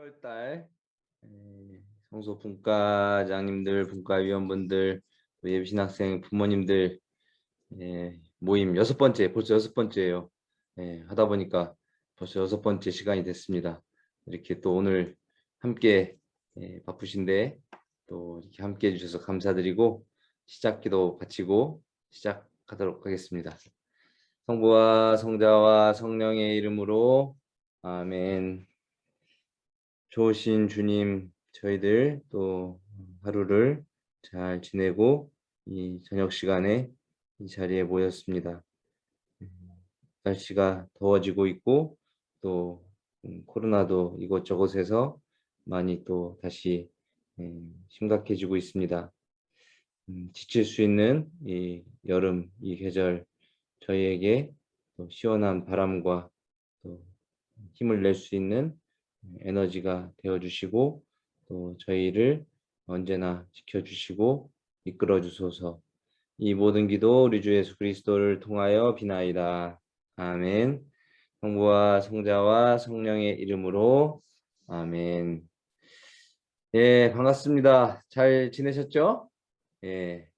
7월달 성소 분과장님들, 분과위원분들, 예비신학생 부모님들 예, 모임 여섯 번째, 벌써 여섯 번째예요. 예, 하다 보니까 벌써 여섯 번째 시간이 됐습니다. 이렇게 또 오늘 함께 예, 바쁘신데 또 이렇게 함께 해주셔서 감사드리고 시작기도 바치고 시작하도록 하겠습니다. 성부와 성자와 성령의 이름으로 아멘. 좋으신 주님, 저희들 또 하루를 잘 지내고 이 저녁 시간에 이 자리에 모였습니다. 음, 날씨가 더워지고 있고 또 음, 코로나도 이곳저곳에서 많이 또 다시 음, 심각해지고 있습니다. 지칠 수 있는 이 여름 이 계절 저희에게 또 시원한 바람과 또 힘을 낼 수 있는 에너지가 되어주시고 또 저희를 언제나 지켜주시고 이끌어 주소서 이 모든 기도 우리 주 예수 그리스도를 통하여 비나이다. 아멘 성부와 성자와 성령의 이름으로 아멘 예 반갑습니다. 잘 지내셨죠? 예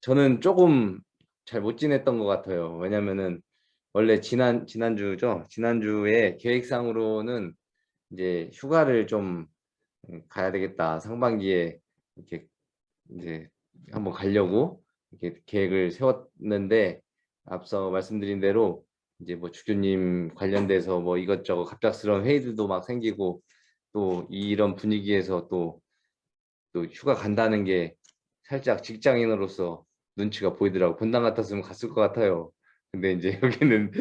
저는 조금 잘 못 지냈던 것 같아요. 왜냐면은 원래 지난 지난주죠. 지난주에 계획상으로는 이제 휴가를 좀 음, 가야 되겠다. 상반기에 이렇게 이제 한번 가려고 이렇게 계획을 세웠는데 앞서 말씀드린 대로 이제 뭐 주교님 관련돼서 뭐 이것저것 갑작스러운 회의들도 막 생기고 또 이런 분위기에서 또 또 휴가 간다는 게 살짝 직장인으로서 눈치가 보이더라고. 본당 같았으면 갔을 것 같아요. 근데 이제 여기는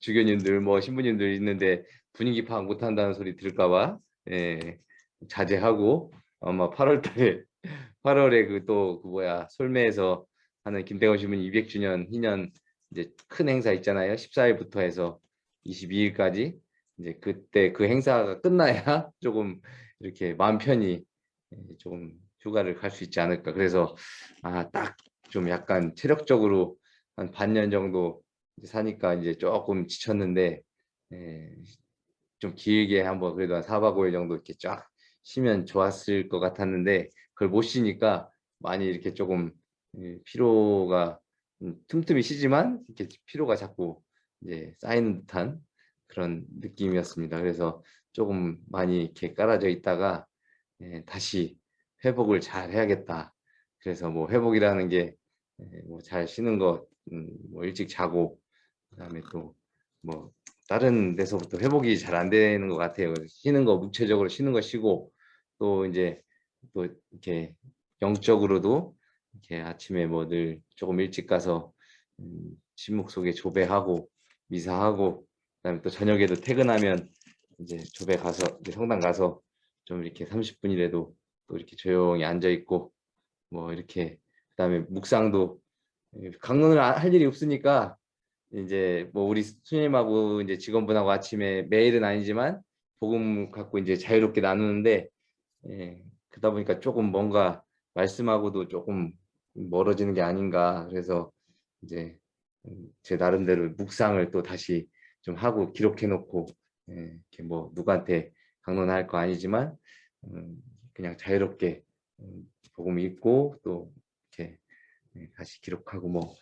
주교님들 뭐 신부님들 있는데 분위기 파악 못한다는 소리 들을까봐 예, 자제하고 아마 8월달에 8월에 그 또그 그 뭐야 솔매에서 하는 김대건 신부님 200주년 희년 이제 큰 행사 있잖아요. 14일부터 해서 22일까지 이제 그때 그 행사가 끝나야 조금 이렇게 마음 편히 예, 조금 휴가를 갈 수 있지 않을까. 그래서 아 딱 좀 약간 체력적으로 한 반년 정도 사니까 이제 조금 지쳤는데 예, 좀 길게 한번 그래도 한 4박 5일 정도 이렇게 쫙 쉬면 좋았을 것 같았는데 그걸 못 쉬니까 많이 이렇게 조금 예, 피로가 음, 틈틈이 쉬지만 이렇게 피로가 자꾸 이제 쌓이는 듯한 그런 느낌이었습니다. 그래서 조금 많이 이렇게 깔아져 있다가 예, 다시 회복을 잘 해야겠다. 그래서 뭐 회복이라는 게 뭐 잘 쉬는 것 음, 뭐 일찍 자고 그다음에 또 뭐 다른 데서부터 회복이 잘 안 되는 것 같아요. 쉬는 거 무체적으로 쉬는 거 쉬고 또 이제 또 이렇게 영적으로도 이렇게 아침에 뭐 늘 조금 일찍 가서 음, 침묵 속에 조배하고 미사하고 그다음에 또 저녁에도 퇴근하면 이제 조배 가서 이제 성당 가서 좀 이렇게 30분이라도 또 이렇게 조용히 앉아 있고 뭐 이렇게 그다음에 묵상도 예, 강론을 할 일이 없으니까 이제 뭐 우리 수님하고 이제 직원분하고 아침에 매일은 아니지만 복음 갖고 이제 자유롭게 나누는데 예, 그러다 보니까 조금 뭔가 말씀하고도 조금 멀어지는 게 아닌가. 그래서 이제 제 나름대로 묵상을 또 다시 좀 하고 기록해 놓고 예, 이렇게 뭐 누구한테 강론할 거 아니지만 음, 그냥 자유롭게 음, 복음 읽고 또 다시 기록하고 뭐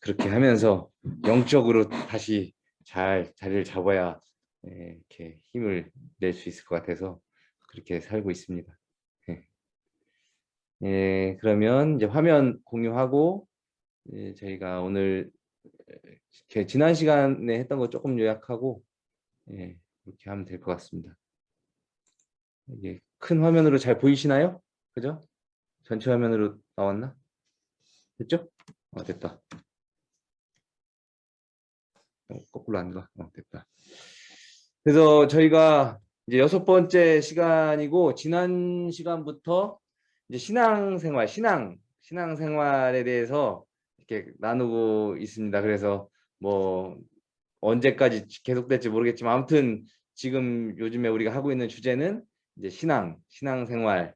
그렇게 하면서 영적으로 다시 잘 자리를 잡아야 예, 이렇게 힘을 낼 수 있을 것 같아서 그렇게 살고 있습니다. 예, 예 그러면 이제 화면 공유하고 예, 저희가 오늘 지난 시간에 했던 거 조금 요약하고 예, 이렇게 하면 될 것 같습니다. 이게 큰 화면으로 잘 보이시나요? 그죠? 전체 화면으로 나왔나? 됐죠? 어, 됐다. 어, 거꾸로 안 가. 어, 됐다. 그래서 저희가 이제 여섯 번째 시간이고 지난 시간부터 이제 신앙생활, 신앙, 신앙생활에 대해서 이렇게 나누고 있습니다. 그래서 뭐 언제까지 계속될지 모르겠지만 아무튼 지금 요즘에 우리가 하고 있는 주제는 이제 신앙, 신앙생활에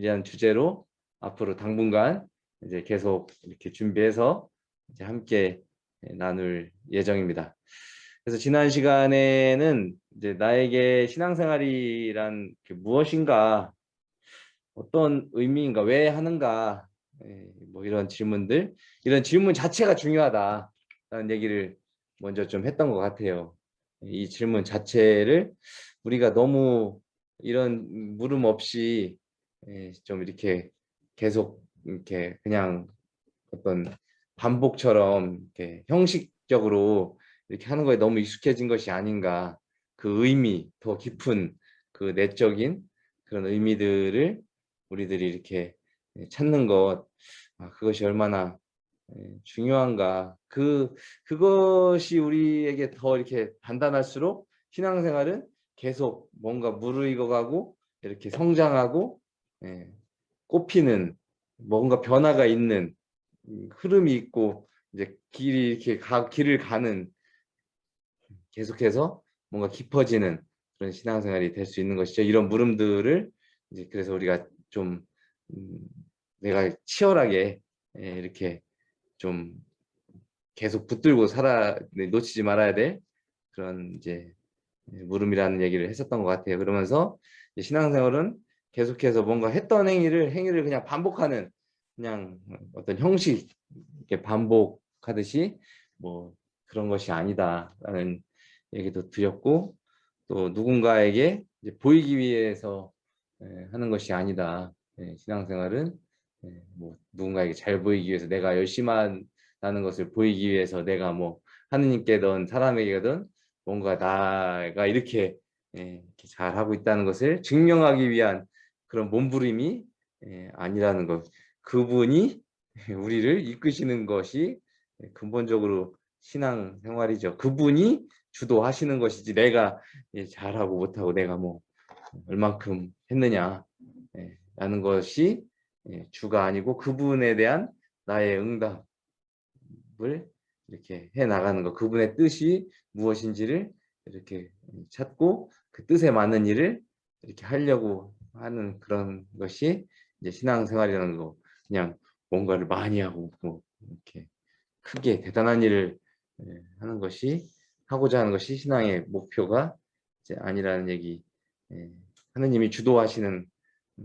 대한 주제로 앞으로 당분간 이제 계속 이렇게 준비해서 이제 함께 나눌 예정입니다. 그래서 지난 시간에는 이제 나에게 신앙생활이란 게 무엇인가, 어떤 의미인가, 왜 하는가, 예, 뭐 이런 질문들, 이런 질문 자체가 중요하다라는 얘기를 먼저 좀 했던 것 같아요. 이 질문 자체를 우리가 너무 이런 물음 없이 예, 좀 이렇게 계속 이렇게 그냥 어떤 반복처럼 이렇게 형식적으로 이렇게 하는 거에 너무 익숙해진 것이 아닌가. 그 의미 더 깊은 그 내적인 그런 의미들을 우리들이 이렇게 찾는 것. 아, 그것이 얼마나 예, 중요한가. 그 그것이 우리에게 더 이렇게 단단할수록 신앙생활은 계속 뭔가 무르익어가고 이렇게 성장하고 예, 꽃피는 뭔가 변화가 있는 음, 흐름이 있고 이제 길이 이렇게 가, 길을 가는 계속해서 뭔가 깊어지는 그런 신앙생활이 될 수 있는 것이죠. 이런 물음들을 이제 그래서 우리가 좀 음, 내가 치열하게 예, 이렇게 좀 계속 붙들고 살아 네, 놓치지 말아야 될 그런 이제 물음이라는 얘기를 했었던 것 같아요. 그러면서 신앙생활은 계속해서 뭔가 했던 행위를 행위를 그냥 반복하는 그냥 어떤 형식 이렇게 반복하듯이 뭐 그런 것이 아니다라는 얘기도 드렸고 또 누군가에게 보이기 위해서 예, 하는 것이 아니다. 예, 신앙생활은 예, 뭐 누군가에게 잘 보이기 위해서 내가 열심히 한다는 것을 보이기 위해서 내가 뭐 하느님께든 사람에게든 뭔가 나가 이렇게 잘 하고 있다는 것을 증명하기 위한 그런 몸부림이 아니라는 것. 그분이 우리를 이끄시는 것이 근본적으로 신앙 생활이죠. 그분이 주도하시는 것이지 내가 잘하고 못하고 내가 뭐 얼만큼 했느냐 라는 것이 주가 아니고 그분에 대한 나의 응답을 이렇게 해 나가는 것 그분의 뜻이 무엇인지를 이렇게 찾고 그 뜻에 맞는 일을 이렇게 하려고 하는 그런 것이 이제 신앙생활이라는 거 그냥 뭔가를 많이 하고 뭐 이렇게 크게 대단한 일을 하는 것이 하고자 하는 것이 신앙의 목표가 이제 아니라는 얘기 하느님이 주도하시는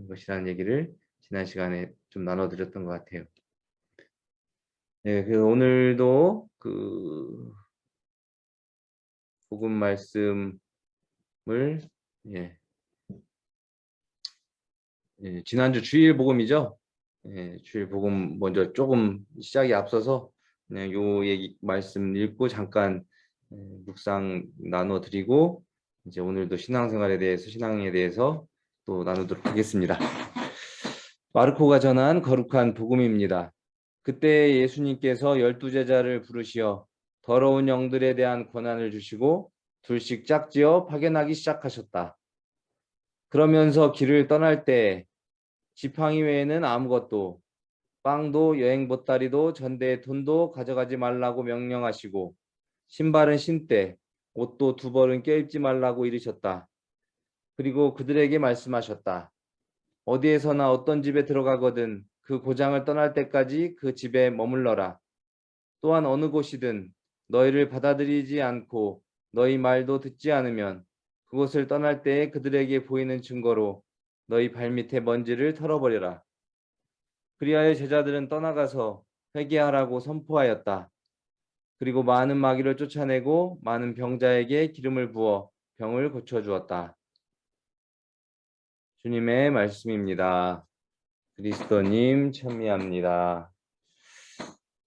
것이라는 얘기를 지난 시간에 좀 나눠드렸던 것 같아요. 네, 그 오늘도 그 복음 말씀을 예, 예, 지난주 주일 복음이죠. 예, 주일 복음 먼저 조금 시작이 앞서서 그냥 요 얘기 말씀 읽고 잠깐 예, 묵상 나눠 드리고 이제 오늘도 신앙생활에 대해서 신앙에 대해서 또 나누도록 하겠습니다. 마르코가 전한 거룩한 복음입니다. 그때 예수님께서 열두 제자를 부르시어 더러운 영들에 대한 권한을 주시고 둘씩 짝지어 파견하기 시작하셨다. 그러면서 길을 떠날 때 지팡이 외에는 아무것도 빵도 여행 보따리도 전대의 돈도 가져가지 말라고 명령하시고 신발은 신되 옷도 두 벌은 껴입지 말라고 이르셨다. 그리고 그들에게 말씀하셨다. 어디에서나 어떤 집에 들어가거든 그 고장을 떠날 때까지 그 집에 머물러라. 또한 어느 곳이든 너희를 받아들이지 않고 너희 말도 듣지 않으면 그곳을 떠날 때에 그들에게 보이는 증거로 너희 발밑에 먼지를 털어버려라. 그리하여 제자들은 떠나가서 회개하라고 선포하였다. 그리고 많은 마귀를 쫓아내고 많은 병자에게 기름을 부어 병을 고쳐주었다. 주님의 말씀입니다. 그리스도님 참미합니다.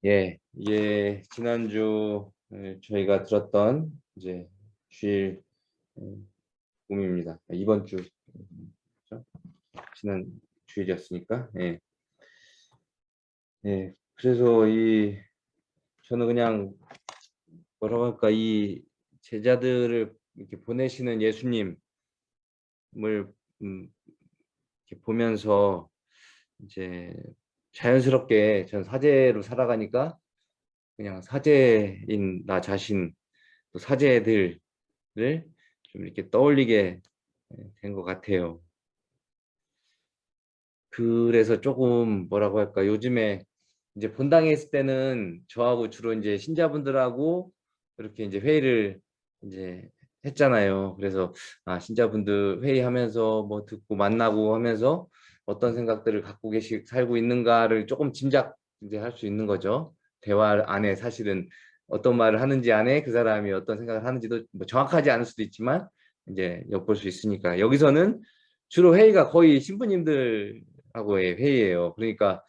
예, 이게 지난주 저희가 들었던 이제 주일 꿈입니다. 이번 주 지난 주일이었으니까. 예. 예. 그래서 이 저는 그냥 뭐라고 할까 이 제자들을 이렇게 보내시는 예수님을 음, 이렇게 보면서 이제 자연스럽게 전 사제로 살아가니까 그냥 사제인 나 자신 또 사제들을 좀 이렇게 떠올리게 된 것 같아요. 그래서 조금 뭐라고 할까 요즘에 이제 본당에 있을 때는 저하고 주로 이제 신자분들하고 이렇게 이제 회의를 이제 했잖아요. 그래서 아 신자분들 회의하면서 뭐 듣고 만나고 하면서 어떤 생각들을 갖고 계시 살고 있는가를 조금 짐작 이제 할 수 있는 거죠. 대화 안에 사실은 어떤 말을 하는지 안에 그 사람이 어떤 생각을 하는지도 뭐 정확하지 않을 수도 있지만 이제 엿볼 수 있으니까 여기서는 주로 회의가 거의 신부님들 하고의 회의예요. 그러니까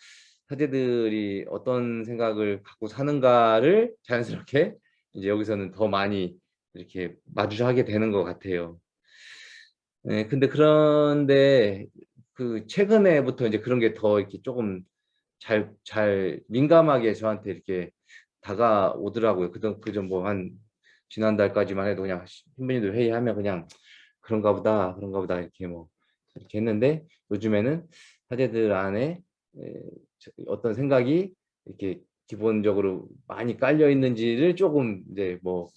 사제들이 어떤 생각을 갖고 사는가를 자연스럽게 이제 여기서는 더 많이 이렇게 마주하게 되는 것 같아요. 네, 근데 그런데 그 최근에부터 이제 그런 게 더 이렇게 조금 잘, 잘 민감하게 저한테 이렇게 다가오더라고요. 그전, 그전 뭐 한 지난달까지만 해도 그냥 신부님들 회의하면 그냥 그런가 보다, 그런가 보다 이렇게 뭐 이렇게 했는데 요즘에는 사제들 안에 어떤 생각이 이렇게 기본적으로 많이 깔려 있는지를 조금 이제 뭐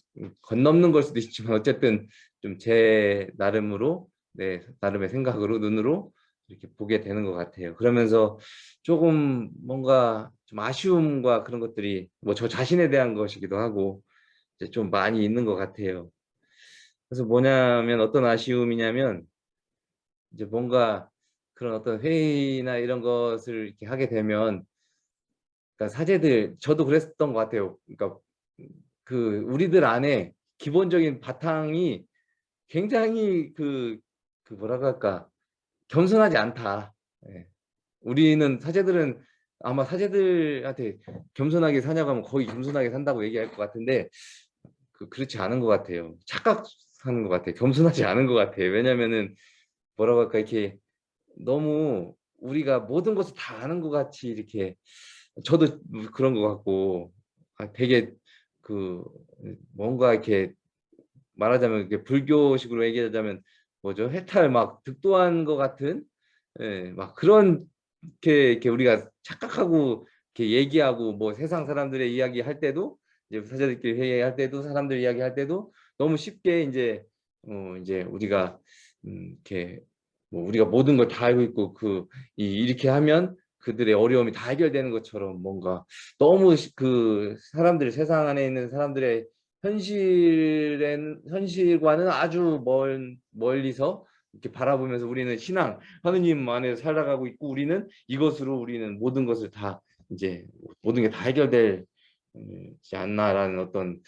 건넘는 걸 수도 있지만 어쨌든 좀 제 나름으로 네 나름의 생각으로 눈으로 이렇게 보게 되는 것 같아요. 그러면서 조금 뭔가 좀 아쉬움과 그런 것들이 뭐 저 자신에 대한 것이기도 하고 이제 좀 많이 있는 것 같아요. 그래서 뭐냐면 어떤 아쉬움이냐면 이제 뭔가 그런 어떤 회의나 이런 것을 이렇게 하게 되면 그러니까 사제들 저도 그랬던 것 같아요. 그러니까 그 우리들 안에 기본적인 바탕이 굉장히 그, 그 뭐라고 할까 겸손하지 않다. 예. 우리는 사제들은 아마 사제들한테 겸손하게 사냐고 하면 거의 겸손하게 산다고 얘기할 것 같은데 그, 그렇지 않은 것 같아요. 착각하는 것 같아요. 겸손하지 않은 것 같아요. 왜냐면은 뭐라고 할까 이렇게 너무 우리가 모든 것을 다 아는 것 같이 이렇게 저도 그런 것 같고 아, 되게 그 뭔가 이렇게 말하자면 이렇게 불교식으로 얘기하자면 뭐죠? 해탈 막 득도한 것 같은 예, 막 그런 게 이렇게 우리가 착각하고 이렇게 얘기하고 뭐 세상 사람들의 이야기 할 때도 이제 사자들끼리 회의할 때도 사람들 이야기 할 때도 너무 쉽게 이제 어 이제 우리가 음 이렇게 뭐 우리가 모든 걸 다 알고 있고 그 이, 이렇게 하면 그들의 어려움이 다 해결되는 것처럼 뭔가 너무 그 사람들 세상 안에 있는 사람들의 현실엔 현실과는 아주 멀 멀리서 이렇게 바라보면서 우리는 신앙 하느님 안에 살아가고 있고 우리는 이것으로 우리는 모든 것을 다 이제 모든 게 다 해결되지 않나라는 어떤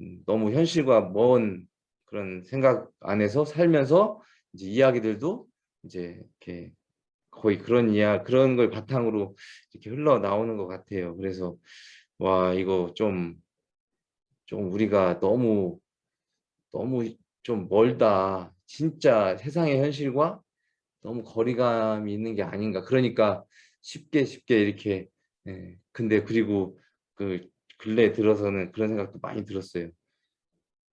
음, 너무 현실과 먼 그런 생각 안에서 살면서 이제 이야기들도 이제 이렇게 거의 그런 이야 그런 걸 바탕으로 이렇게 흘러 나오는 것 같아요. 그래서 와 이거 좀좀 우리가 너무 너무 좀 멀다. 진짜 세상의 현실과 너무 거리감이 있는 게 아닌가. 그러니까 쉽게 쉽게 이렇게 예. 근데 그리고 그 근래 들어서는 그런 생각도 많이 들었어요.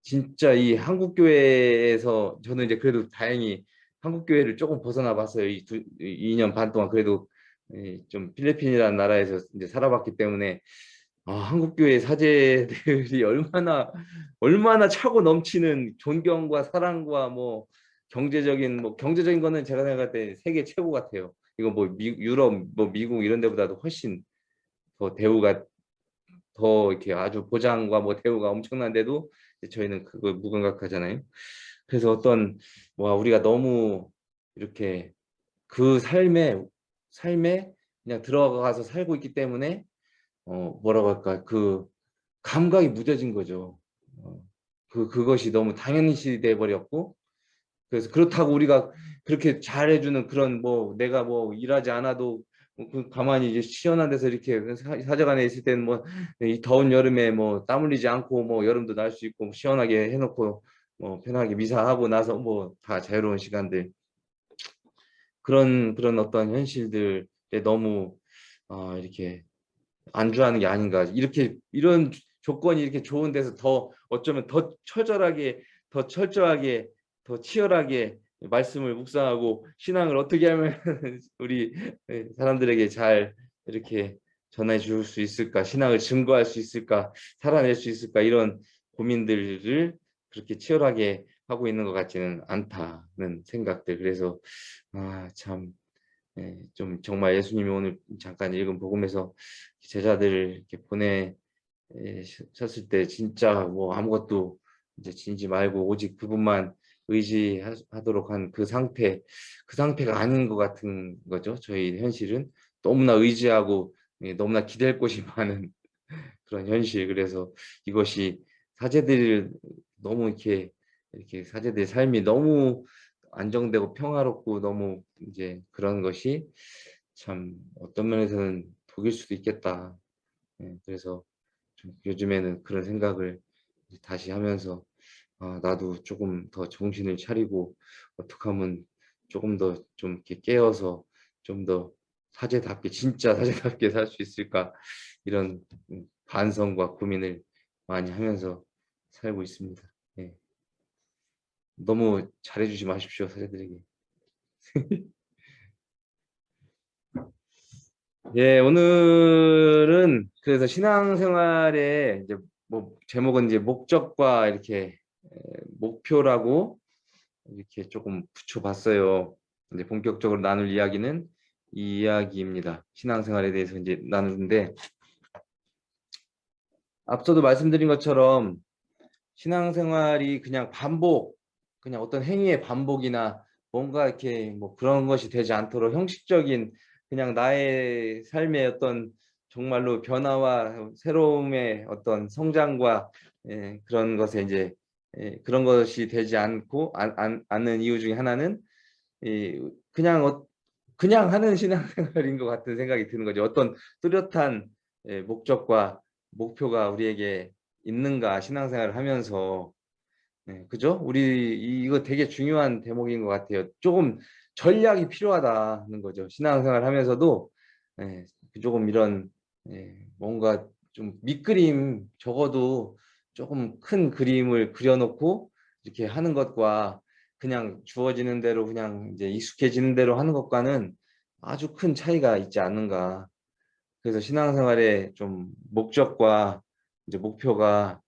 진짜 이 한국 교회에서 저는 이제 그래도 다행히 한국 교회를 조금 벗어나 봤어요. 이 두, 2년 반 동안 그래도 좀 필리핀이라는 나라에서 이제 살아봤기 때문에 아, 한국 교회 사제들이 얼마나 얼마나 차고 넘치는 존경과 사랑과 뭐 경제적인 뭐 경제적인 거는 제가 생각할 때 세계 최고 같아요. 이거 뭐 미, 유럽 뭐 미국 이런 데보다도 훨씬 더 대우가 더 이렇게 아주 보장과 뭐 대우가 엄청난데도 저희는 그걸 무감각하잖아요. 그래서 어떤 와 우리가 너무 이렇게 그 삶에 삶에 그냥 들어가서 살고 있기 때문에 어 뭐라고 할까 그 감각이 무뎌진 거죠. 어, 그 그것이 너무 당연시 돼 버렸고 그래서 그렇다고 우리가 그렇게 잘해주는 그런 뭐 내가 뭐 일하지 않아도 그 가만히 이제 시원한 데서 이렇게 사제관에 있을 때는 뭐 이 더운 여름에 뭐 땀 흘리지 않고 뭐 여름도 날 수 있고 시원하게 해놓고 뭐 편하게 미사하고 나서 뭐 다 자유로운 시간들. 그런 그런 어떤 현실들에 너무 어, 이렇게 안주하는 게 아닌가. 이렇게 이런 조건이 이렇게 좋은 데서 더 어쩌면 더 처절하게 더 철저하게 더 치열하게 말씀을 묵상하고 신앙을 어떻게 하면 우리 사람들에게 잘 이렇게 전해 줄 수 있을까? 신앙을 증거할 수 있을까? 살아낼 수 있을까? 이런 고민들을 그렇게 치열하게 하고 있는 것 같지는 않다는 생각들 그래서 아참 예, 좀 정말 예수님이 오늘 잠깐 읽은 복음에서 제자들을 이렇게 보내셨을 때 진짜 뭐 아무것도 이제 지니지 말고 오직 그분만 의지하도록 한 그 상태, 그 상태가 아닌 것 같은 거죠. 저희 현실은 너무나 의지하고 예, 너무나 기댈 곳이 많은 그런 현실. 그래서 이것이 사제들 너무 이렇게 이렇게 사제들의 삶이 너무 안정되고 평화롭고 너무 이제 그런 것이 참 어떤 면에서는 독일 수도 있겠다. 예, 그래서 좀 요즘에는 그런 생각을 다시 하면서 아, 나도 조금 더 정신을 차리고 어떻게 하면 조금 더 좀 이렇게 깨어서 좀 더 사제답게 진짜 사제답게 살 수 있을까 이런 음, 반성과 고민을 많이 하면서 살고 있습니다. 예. 너무 잘해주지 마십시오 사제들에게. 예, 오늘은 그래서 신앙생활의 이제 뭐 제목은 이제 목적과 이렇게 목표라고 이렇게 조금 붙여봤어요. 이제 본격적으로 나눌 이야기는 이 이야기입니다. 신앙생활에 대해서 이제 나누는데 앞서도 말씀드린 것처럼 신앙생활이 그냥 반복, 그냥 어떤 행위의 반복이나 뭔가 이렇게 뭐 그런 것이 되지 않도록 형식적인 그냥 나의 삶의 어떤 정말로 변화와 새로움의 어떤 성장과 예, 그런 것에 이제 예, 그런 것이 되지 않고 안, 안, 않는 이유 중에 하나는 이, 그냥 어, 그냥 하는 신앙생활인 것 같은 생각이 드는 거죠. 어떤 뚜렷한 예, 목적과 목표가 우리에게 있는가 신앙생활을 하면서 네, 그죠? 우리 이거 되게 중요한 대목인 것 같아요. 조금 전략이 필요하다는 거죠. 신앙생활 하면서도 네, 조금 이런 네, 뭔가 좀 밑그림 적어도 조금 큰 그림을 그려놓고 이렇게 하는 것과 그냥 주어지는 대로 그냥 이제 익숙해지는 대로 하는 것과는 아주 큰 차이가 있지 않는가. 그래서 신앙생활의 좀 목적과 이제 목표가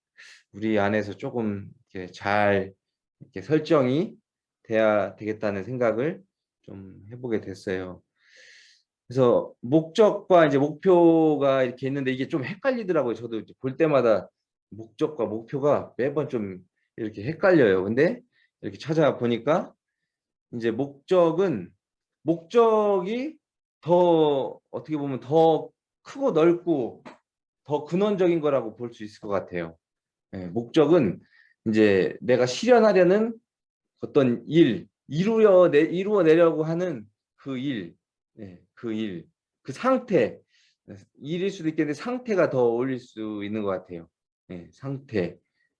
우리 안에서 조금 이렇게 잘 이렇게 설정이 돼야 되겠다는 생각을 좀 해보게 됐어요. 그래서 목적과 이제 목표가 이렇게 있는데 이게 좀 헷갈리더라고요. 저도 볼 때마다 목적과 목표가 매번 좀 이렇게 헷갈려요. 근데 이렇게 찾아보니까 이제 목적은 목적이 더 어떻게 보면 더 크고 넓고 더 근원적인 거라고 볼 수 있을 것 같아요. 네, 목적은 이제 내가 실현하려는 어떤 일, 이루어 내, 이루어 내려고 하는 그 일, 네, 그 일, 그 상태, 일일 수도 있겠는데 상태가 더 어울릴 수 있는 것 같아요. 네, 상태,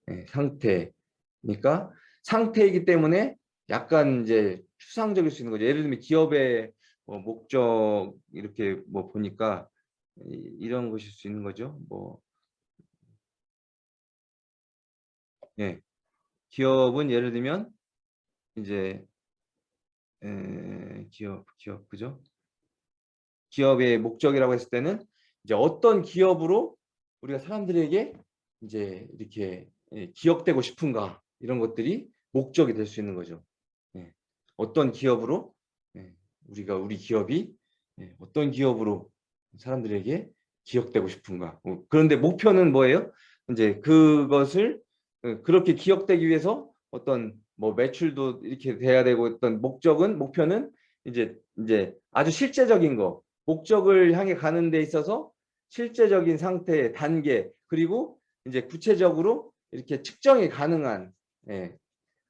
네, 상태니까 상태이기 때문에 약간 이제 추상적일 수 있는 거죠. 예를 들면 기업의 뭐 목적 이렇게 뭐 보니까 이런 것일 수 있는 거죠. 뭐 예. 기업은 예를 들면 이제 에, 기업 기업 그죠? 기업의 목적이라고 했을 때는 이제 어떤 기업으로 우리가 사람들에게 이제 이렇게 예, 기억되고 싶은가 이런 것들이 목적이 될 수 있는 거죠. 예. 어떤 기업으로 예. 우리가 우리 기업이 예. 어떤 기업으로 사람들에게 기억되고 싶은가. 뭐 그런데 목표는 뭐예요? 이제 그것을 어, 그렇게 기억되기 위해서 어떤 뭐 매출도 이렇게 돼야 되고 어떤 목적은 목표는 이제 이제 아주 실제적인 거 목적을 향해 가는 데 있어서 실제적인 상태의 단계 그리고 이제 구체적으로 이렇게 측정이 가능한 예.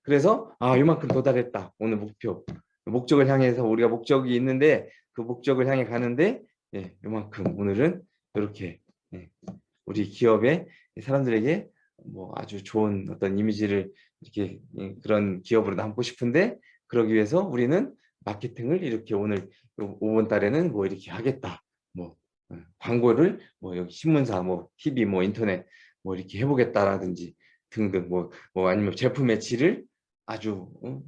그래서 아 이만큼 도달했다 오늘 목표 목적을 향해서 우리가 목적이 있는데 그 목적을 향해 가는데 예, 이만큼 오늘은 이렇게 예, 우리 기업의 사람들에게 뭐 아주 좋은 어떤 이미지를 이렇게 예, 그런 기업으로 남고 싶은데 그러기 위해서 우리는 마케팅을 이렇게 오늘 5번 달에는 뭐 이렇게 하겠다. 뭐 어, 광고를 뭐 여기 신문사 뭐 TV 뭐 인터넷 뭐 이렇게 해보겠다라든지 등등 뭐, 뭐 아니면 제품의 질을 아주 어?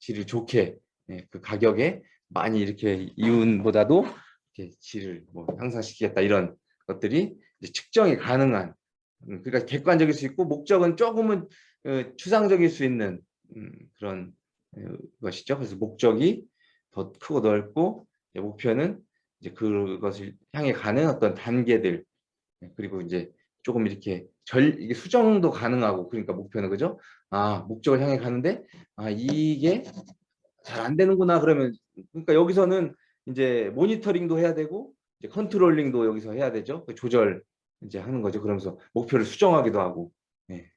질을 좋게 예, 그 가격에 많이 이렇게 이윤보다도 이렇게 질을 뭐 향상시키겠다 이런 것들이 측정이 가능한 음, 그러니까 객관적일 수 있고 목적은 조금은 어, 추상적일 수 있는 음, 그런 어, 것이죠. 그래서 목적이 더 크고 넓고 목표는 이제 그것을 향해 가는 어떤 단계들 예, 그리고 이제 조금 이렇게 절 이게 수정도 가능하고 그러니까 목표는 그죠? 아 목적을 향해 가는데 아 이게 잘 안 되는구나 그러면 그러니까 여기서는 이제 모니터링도 해야 되고 이제 controlling도 여기서 해야 되죠. 그 조절 이제 하는 거죠. 그러면서 목표를 수정하기도 하고 예.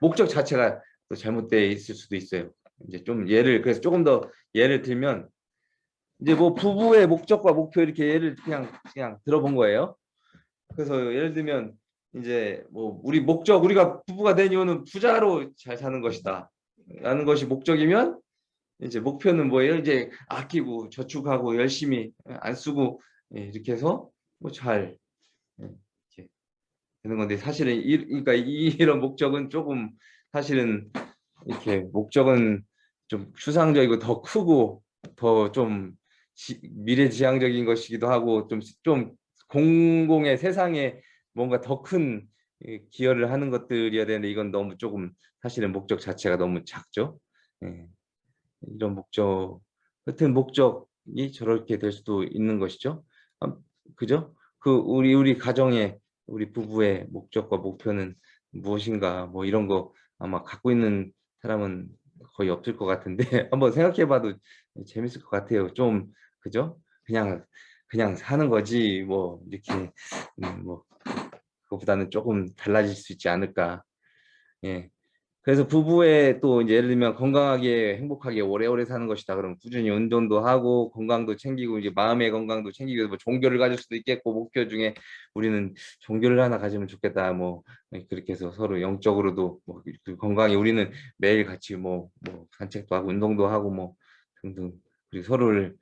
목적 자체가 또 잘못되어 있을 수도 있어요. 이제 좀 예를 그래서 조금 더 예를 들면 이제 뭐 부부의 목적과 목표 이렇게 예를 그냥 그냥 들어본 거예요. 그래서 예를 들면 이제 뭐 우리 목적 우리가 부부가 된 이유는 부자로 잘 사는 것이다. 라는 것이 목적이면 이제 목표는 뭐예요? 이제 아끼고 저축하고 열심히 안 쓰고 예, 이렇게 해서 뭐잘 예, 되는 건데 사실은 이, 그러니까 이런 목적은 조금 사실은 이렇게 목적은 좀 추상적이고 더 크고 더 좀 미래지향적인 것이기도 하고 좀 좀 공공의 세상에 뭔가 더 큰 기여를 하는 것들이어야 되는데 이건 너무 조금 사실은 목적 자체가 너무 작죠. 예. 이런 목적 같은 목적이 저렇게 될 수도 있는 것이죠. 그죠? 그 우리 우리 가정의 우리 부부의 목적과 목표는 무엇인가 뭐 이런 거 아마 갖고 있는 사람은 거의 없을 것 같은데 한번 생각해봐도 재밌을 것 같아요. 좀 그죠? 그냥 그냥 사는 거지 뭐 이렇게 음, 뭐 그거보다는 조금 달라질 수 있지 않을까. 예. 그래서 부부의 또 이제 예를 들면 건강하게 행복하게 오래오래 사는 것이다. 그럼 꾸준히 운동도 하고 건강도 챙기고 이제 마음의 건강도 챙기고 뭐 종교를 가질 수도 있겠고 목표 중에 우리는 종교를 하나 가지면 좋겠다. 뭐 그렇게 해서 서로 영적으로도 뭐그 건강히 우리는 매일 같이 뭐, 뭐 산책도 하고 운동도 하고 뭐 등등 그리고 서로를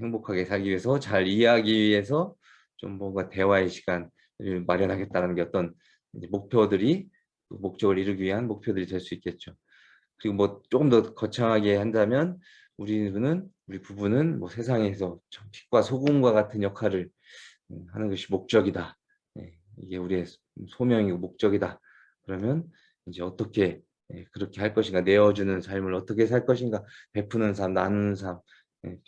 행복하게 살기 위해서 잘 이해하기 위해서 좀 뭔가 대화의 시간을 마련하겠다는 게 어떤 목표들이 목적을 이루기 위한 목표들이 될 수 있겠죠. 그리고 뭐 조금 더 거창하게 한다면 우리는 우리 부부는 뭐 세상에서 빛과 소금과 같은 역할을 음, 하는 것이 목적이다. 네, 이게 우리의 소명이고 목적이다. 그러면 이제 어떻게 예, 그렇게 할 것인가 내어주는 삶을 어떻게 살 것인가 베푸는 삶 나누는 삶 예,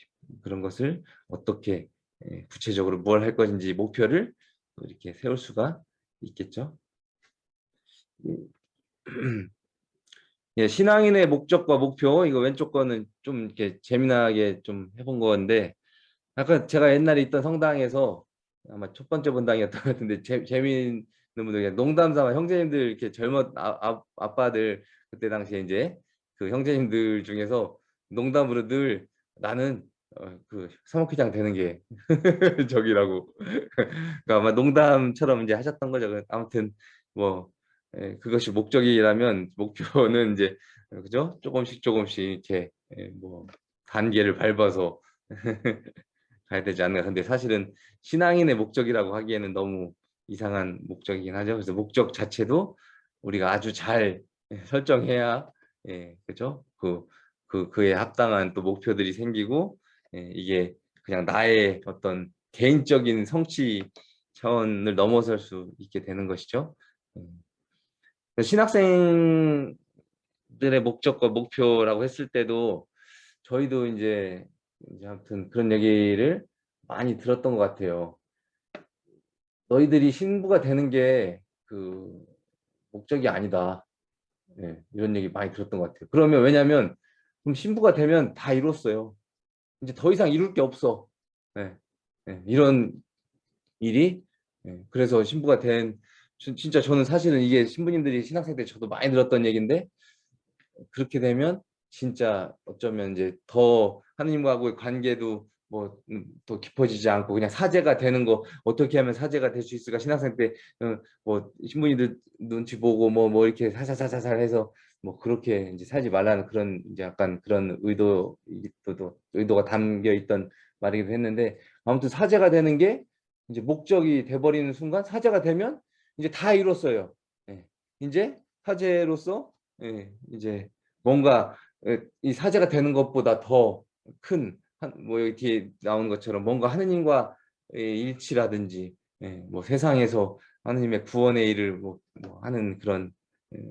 그런 것을 어떻게 예, 구체적으로 뭘 할 것인지 목표를 이렇게 세울 수가 있겠죠. 예, 신앙인의 목적과 목표 이거 왼쪽 거는 좀 이렇게 재미나게 좀 해본 건데 아까 제가 옛날에 있던 성당에서 아마 첫 번째 본당이었던 것 같은데 재, 재미있는 분들 농담 삼아 형제님들 이렇게 젊은 아, 아, 아빠들 그때 당시에 이제 그 형제님들 중에서 농담으로 늘 나는 어, 그 사모회장 되는 게 적이라고. 그러니까 아마 농담처럼 이제 하셨던 거죠. 아무튼 뭐 예, 그것이 목적이라면 목표는 이제 그죠? 조금씩 조금씩 이렇게 예, 뭐 단계를 밟아서 가야 되지 않나. 근데 사실은 신앙인의 목적이라고 하기에는 너무 이상한 목적이긴 하죠. 그래서 목적 자체도 우리가 아주 잘 설정해야 예, 그죠? 그, 그, 그에 합당한 또 목표들이 생기고 예, 이게 그냥 나의 어떤 개인적인 성취 차원을 넘어설 수 있게 되는 것이죠. 음. 신학생들의 목적과 목표라고 했을 때도 저희도 이제, 이제 아무튼 그런 얘기를 많이 들었던 것 같아요. 너희들이 신부가 되는 게 그 목적이 아니다. 네, 이런 얘기 많이 들었던 것 같아요. 그러면 왜냐하면 그럼 신부가 되면 다 이뤘어요. 이제 더 이상 이룰 게 없어. 네, 네, 이런 일이 네, 그래서 신부가 된 진짜 저는 사실은 이게 신부님들이 신학생 때 저도 많이 들었던 얘기인데 그렇게 되면 진짜 어쩌면 이제 더 하느님과의 관계도 뭐더 음, 깊어지지 않고 그냥 사제가 되는 거 어떻게 하면 사제가 될 수 있을까? 신학생 때뭐 어, 신부님들 눈치 보고 뭐뭐 뭐 이렇게 사사사사살 해서 뭐 그렇게 이제 살지 말라는 그런 이제 약간 그런 의도 도 의도가 담겨 있던 말이기도 했는데 아무튼 사제가 되는 게 이제 목적이 돼버리는 순간 사제가 되면 이제 다 이뤘어요. 예. 이제 사제로서 예. 이제 뭔가 예, 이 사제가 되는 것보다 더 큰 뭐 여기 뒤에 나오는 것처럼 뭔가 하느님과 일치라든지 예. 뭐 세상에서 하느님의 구원의 일을 뭐, 뭐 하는 그런 예.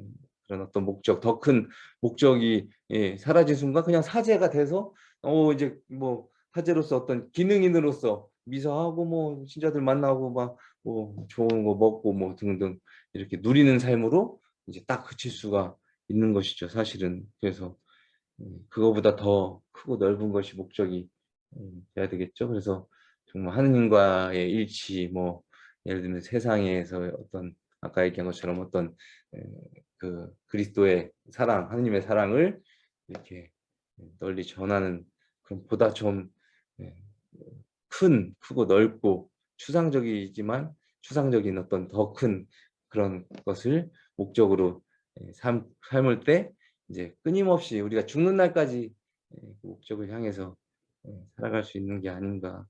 그런 어떤 목적 더 큰 목적이 예, 사라진 순간 그냥 사제가 돼서 어 이제 뭐 사제로서 어떤 기능인으로서 미사하고 뭐 신자들 만나고 막 뭐 좋은 거 먹고 뭐 등등 이렇게 누리는 삶으로 이제 딱 그칠 수가 있는 것이죠. 사실은 그래서 음, 그거보다 더 크고 넓은 것이 목적이 음, 돼야 되겠죠. 그래서 정말 하느님과의 일치, 뭐 예를 들면 세상에서 어떤 아까 얘기한 것처럼 어떤 그 그리스도의 사랑, 하느님의 사랑을 이렇게 널리 전하는 그런 보다 좀 큰, 크고 넓고 추상적이지만 추상적인 어떤 더 큰 그런 것을 목적으로 삶, 삶을 때 이제 끊임없이 우리가 죽는 날까지 그 목적을 향해서 살아갈 수 있는 게 아닌가.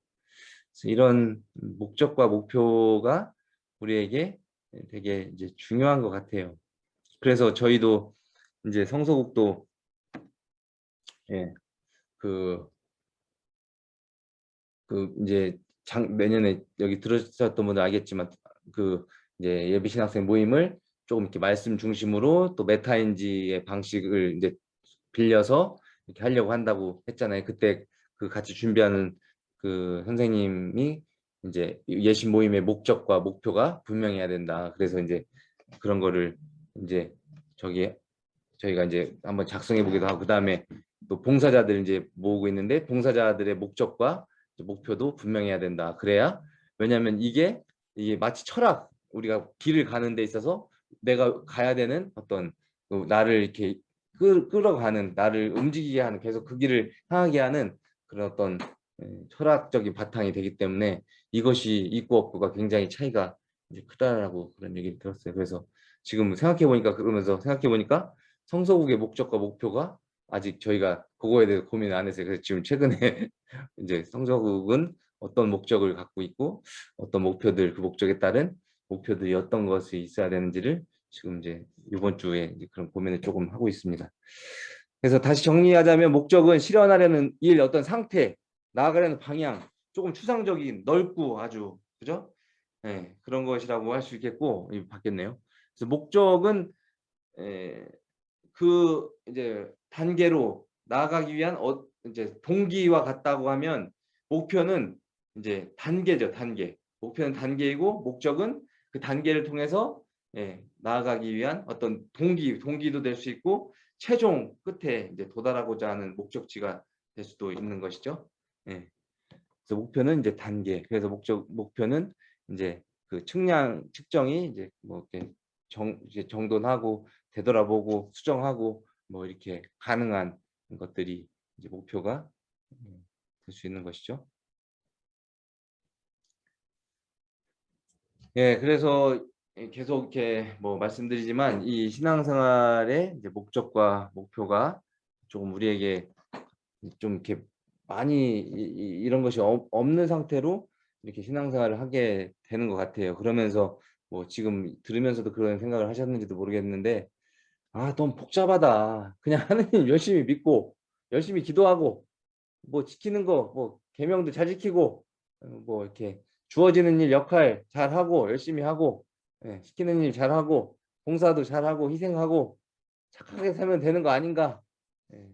이런 목적과 목표가 우리에게 되게 이제 중요한 것 같아요. 그래서 저희도 이제 성서국도 예, 그, 그 이제 장, 내년에 여기 들으셨던 분들 알겠지만 그 이제 예비 신학생 모임을 조금 이렇게 말씀 중심으로 또 메타인지의 방식을 이제 빌려서 이렇게 하려고 한다고 했잖아요. 그때 그 같이 준비하는 그 선생님이 이제 예신 모임의 목적과 목표가 분명해야 된다. 그래서 이제 그런 거를 이제 저기 저희가 이제 한번 작성해 보기도 하고 그 다음에 또 봉사자들 이제 모으고 있는데 봉사자들의 목적과 목표도 분명해야 된다. 그래야 왜냐하면 이게 이게 마치 철학 우리가 길을 가는 데 있어서 내가 가야 되는 어떤 그 나를 이렇게 끌, 끌어가는 나를 움직이게 하는 계속 그 길을 향하게 하는 그런 어떤 예, 철학적인 바탕이 되기 때문에 이것이 있고 없고가 굉장히 차이가 이제 크다라고 그런 얘기를 들었어요. 그래서 지금 생각해 보니까 그러면서 생각해 보니까 성서국의 목적과 목표가 아직 저희가 그거에 대해서 고민을 안 했어요. 그래서 지금 최근에 이제 성서국은 어떤 목적을 갖고 있고 어떤 목표들 그 목적에 따른 목표들이 어떤 것이 있어야 되는지를 지금 이제 이번 주에 이제 그런 고민을 조금 하고 있습니다. 그래서 다시 정리하자면 목적은 실현하려는 일 어떤 상태 나아가려는 방향 조금 추상적인 넓고 아주 그죠? 네, 그런 것이라고 할 수 있겠고 바뀌었네요. 그래서 목적은 에, 그 이제 단계로 나아가기 위한 어, 이제 동기와 같다고 하면 목표는 이제 단계죠 단계 목표는 단계이고 목적은 그 단계를 통해서 예, 나아가기 위한 어떤 동기 동기도 될 수 있고 최종 끝에 이제 도달하고자 하는 목적지가 될 수도 있는 것이죠. 예. 그래서 목표는 이제 단계. 그래서 목적 목표는 이제 그 측량 측정이 이제 뭐 이렇게 정 이제 정돈하고 되돌아보고 수정하고 뭐 이렇게 가능한 것들이 이제 목표가 음, 될수 있는 것이죠. 예, 그래서 계속 이렇게 뭐 말씀드리지만 이 신앙생활의 이제 목적과 목표가 조금 우리에게 좀 이렇게 많이 이, 런 것이 없는 상태로 이렇게 신앙생활을 하게 되는 것 같아요. 그러면서 뭐 지금 들으면서도 그런 생각을 하셨는지도 모르겠는데 아 너무 복잡하다. 그냥 하느님 열심히 믿고 열심히 기도하고 뭐 지키는 거 뭐 계명도 잘 지키고 어, 뭐 이렇게 주어지는 일 역할 잘 하고 열심히 하고 예, 시키는 일 잘 하고 봉사도 잘 하고 희생하고 착하게 살면 되는 거 아닌가 예,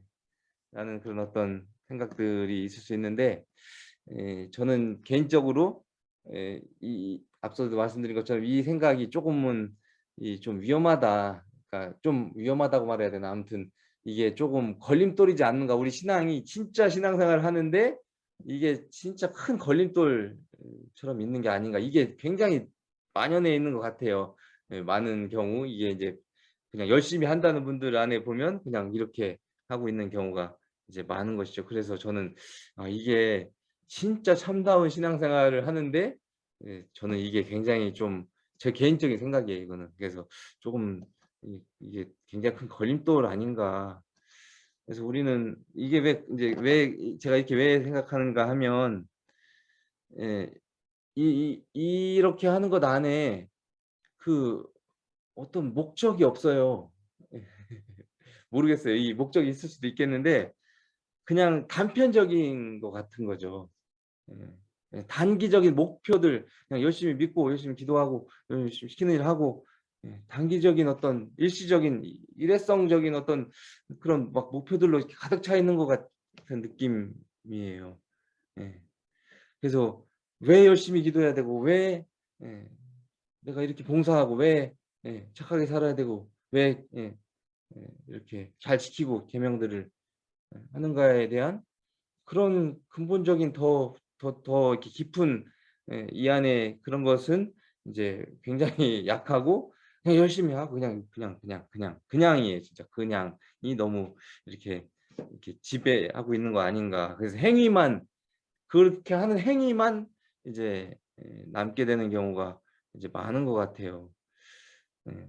라는 그런 어떤 생각들이 있을 수 있는데 예, 저는 개인적으로 예, 이 앞서도 말씀드린 것처럼 이 생각이 조금은 이 좀 위험하다. 그러니까 좀 위험하다고 말해야 되나 아무튼 이게 조금 걸림돌이지 않는가. 우리 신앙이 진짜 신앙생활을 하는데 이게 진짜 큰 걸림돌처럼 있는 게 아닌가. 이게 굉장히 만연해 있는 것 같아요. 예, 많은 경우 이게 이제 그냥 열심히 한다는 분들 안에 보면 그냥 이렇게 하고 있는 경우가 이제 많은 것이죠. 그래서 저는 아, 이게 진짜 참다운 신앙생활을 하는데 예, 저는 이게 굉장히 좀 제 개인적인 생각이에요. 이거는 그래서 조금 이, 게 굉장히 큰 걸림돌 아닌가. 그래서 우리는 이게 왜 이제 왜 제가 이렇게 왜 생각하는가 하면 예, 이, 이 이렇게 하는 것 안에 그 어떤 목적이 없어요. 모르겠어요. 이 목적이 있을 수도 있겠는데 그냥 단편적인 것 같은 거죠. 예. 예, 단기적인 목표들 그냥 열심히 믿고 열심히 기도하고 열심히 시키는 일 하고 예, 단기적인 어떤 일시적인 일회성적인 어떤 그런 막 목표들로 가득 차 있는 것 같은 느낌이에요. 그래서 왜 열심히 기도해야 되고 왜 예, 내가 이렇게 봉사하고 왜 예, 착하게 살아야 되고 왜 예, 예, 이렇게 잘 지키고 계명들을 예, 하는가에 대한 그런 근본적인 더 더 더 이렇게 깊은 예, 이 안에 그런 것은 이제 굉장히 약하고 그냥 열심히 하고 그냥 그냥 그냥 그냥 그냥이에요. 진짜 그냥이 너무 이렇게 이렇게 지배하고 있는 거 아닌가. 그래서 행위만 그렇게 하는 행위만 이제 예, 남게 되는 경우가 이제 많은 것 같아요. 예.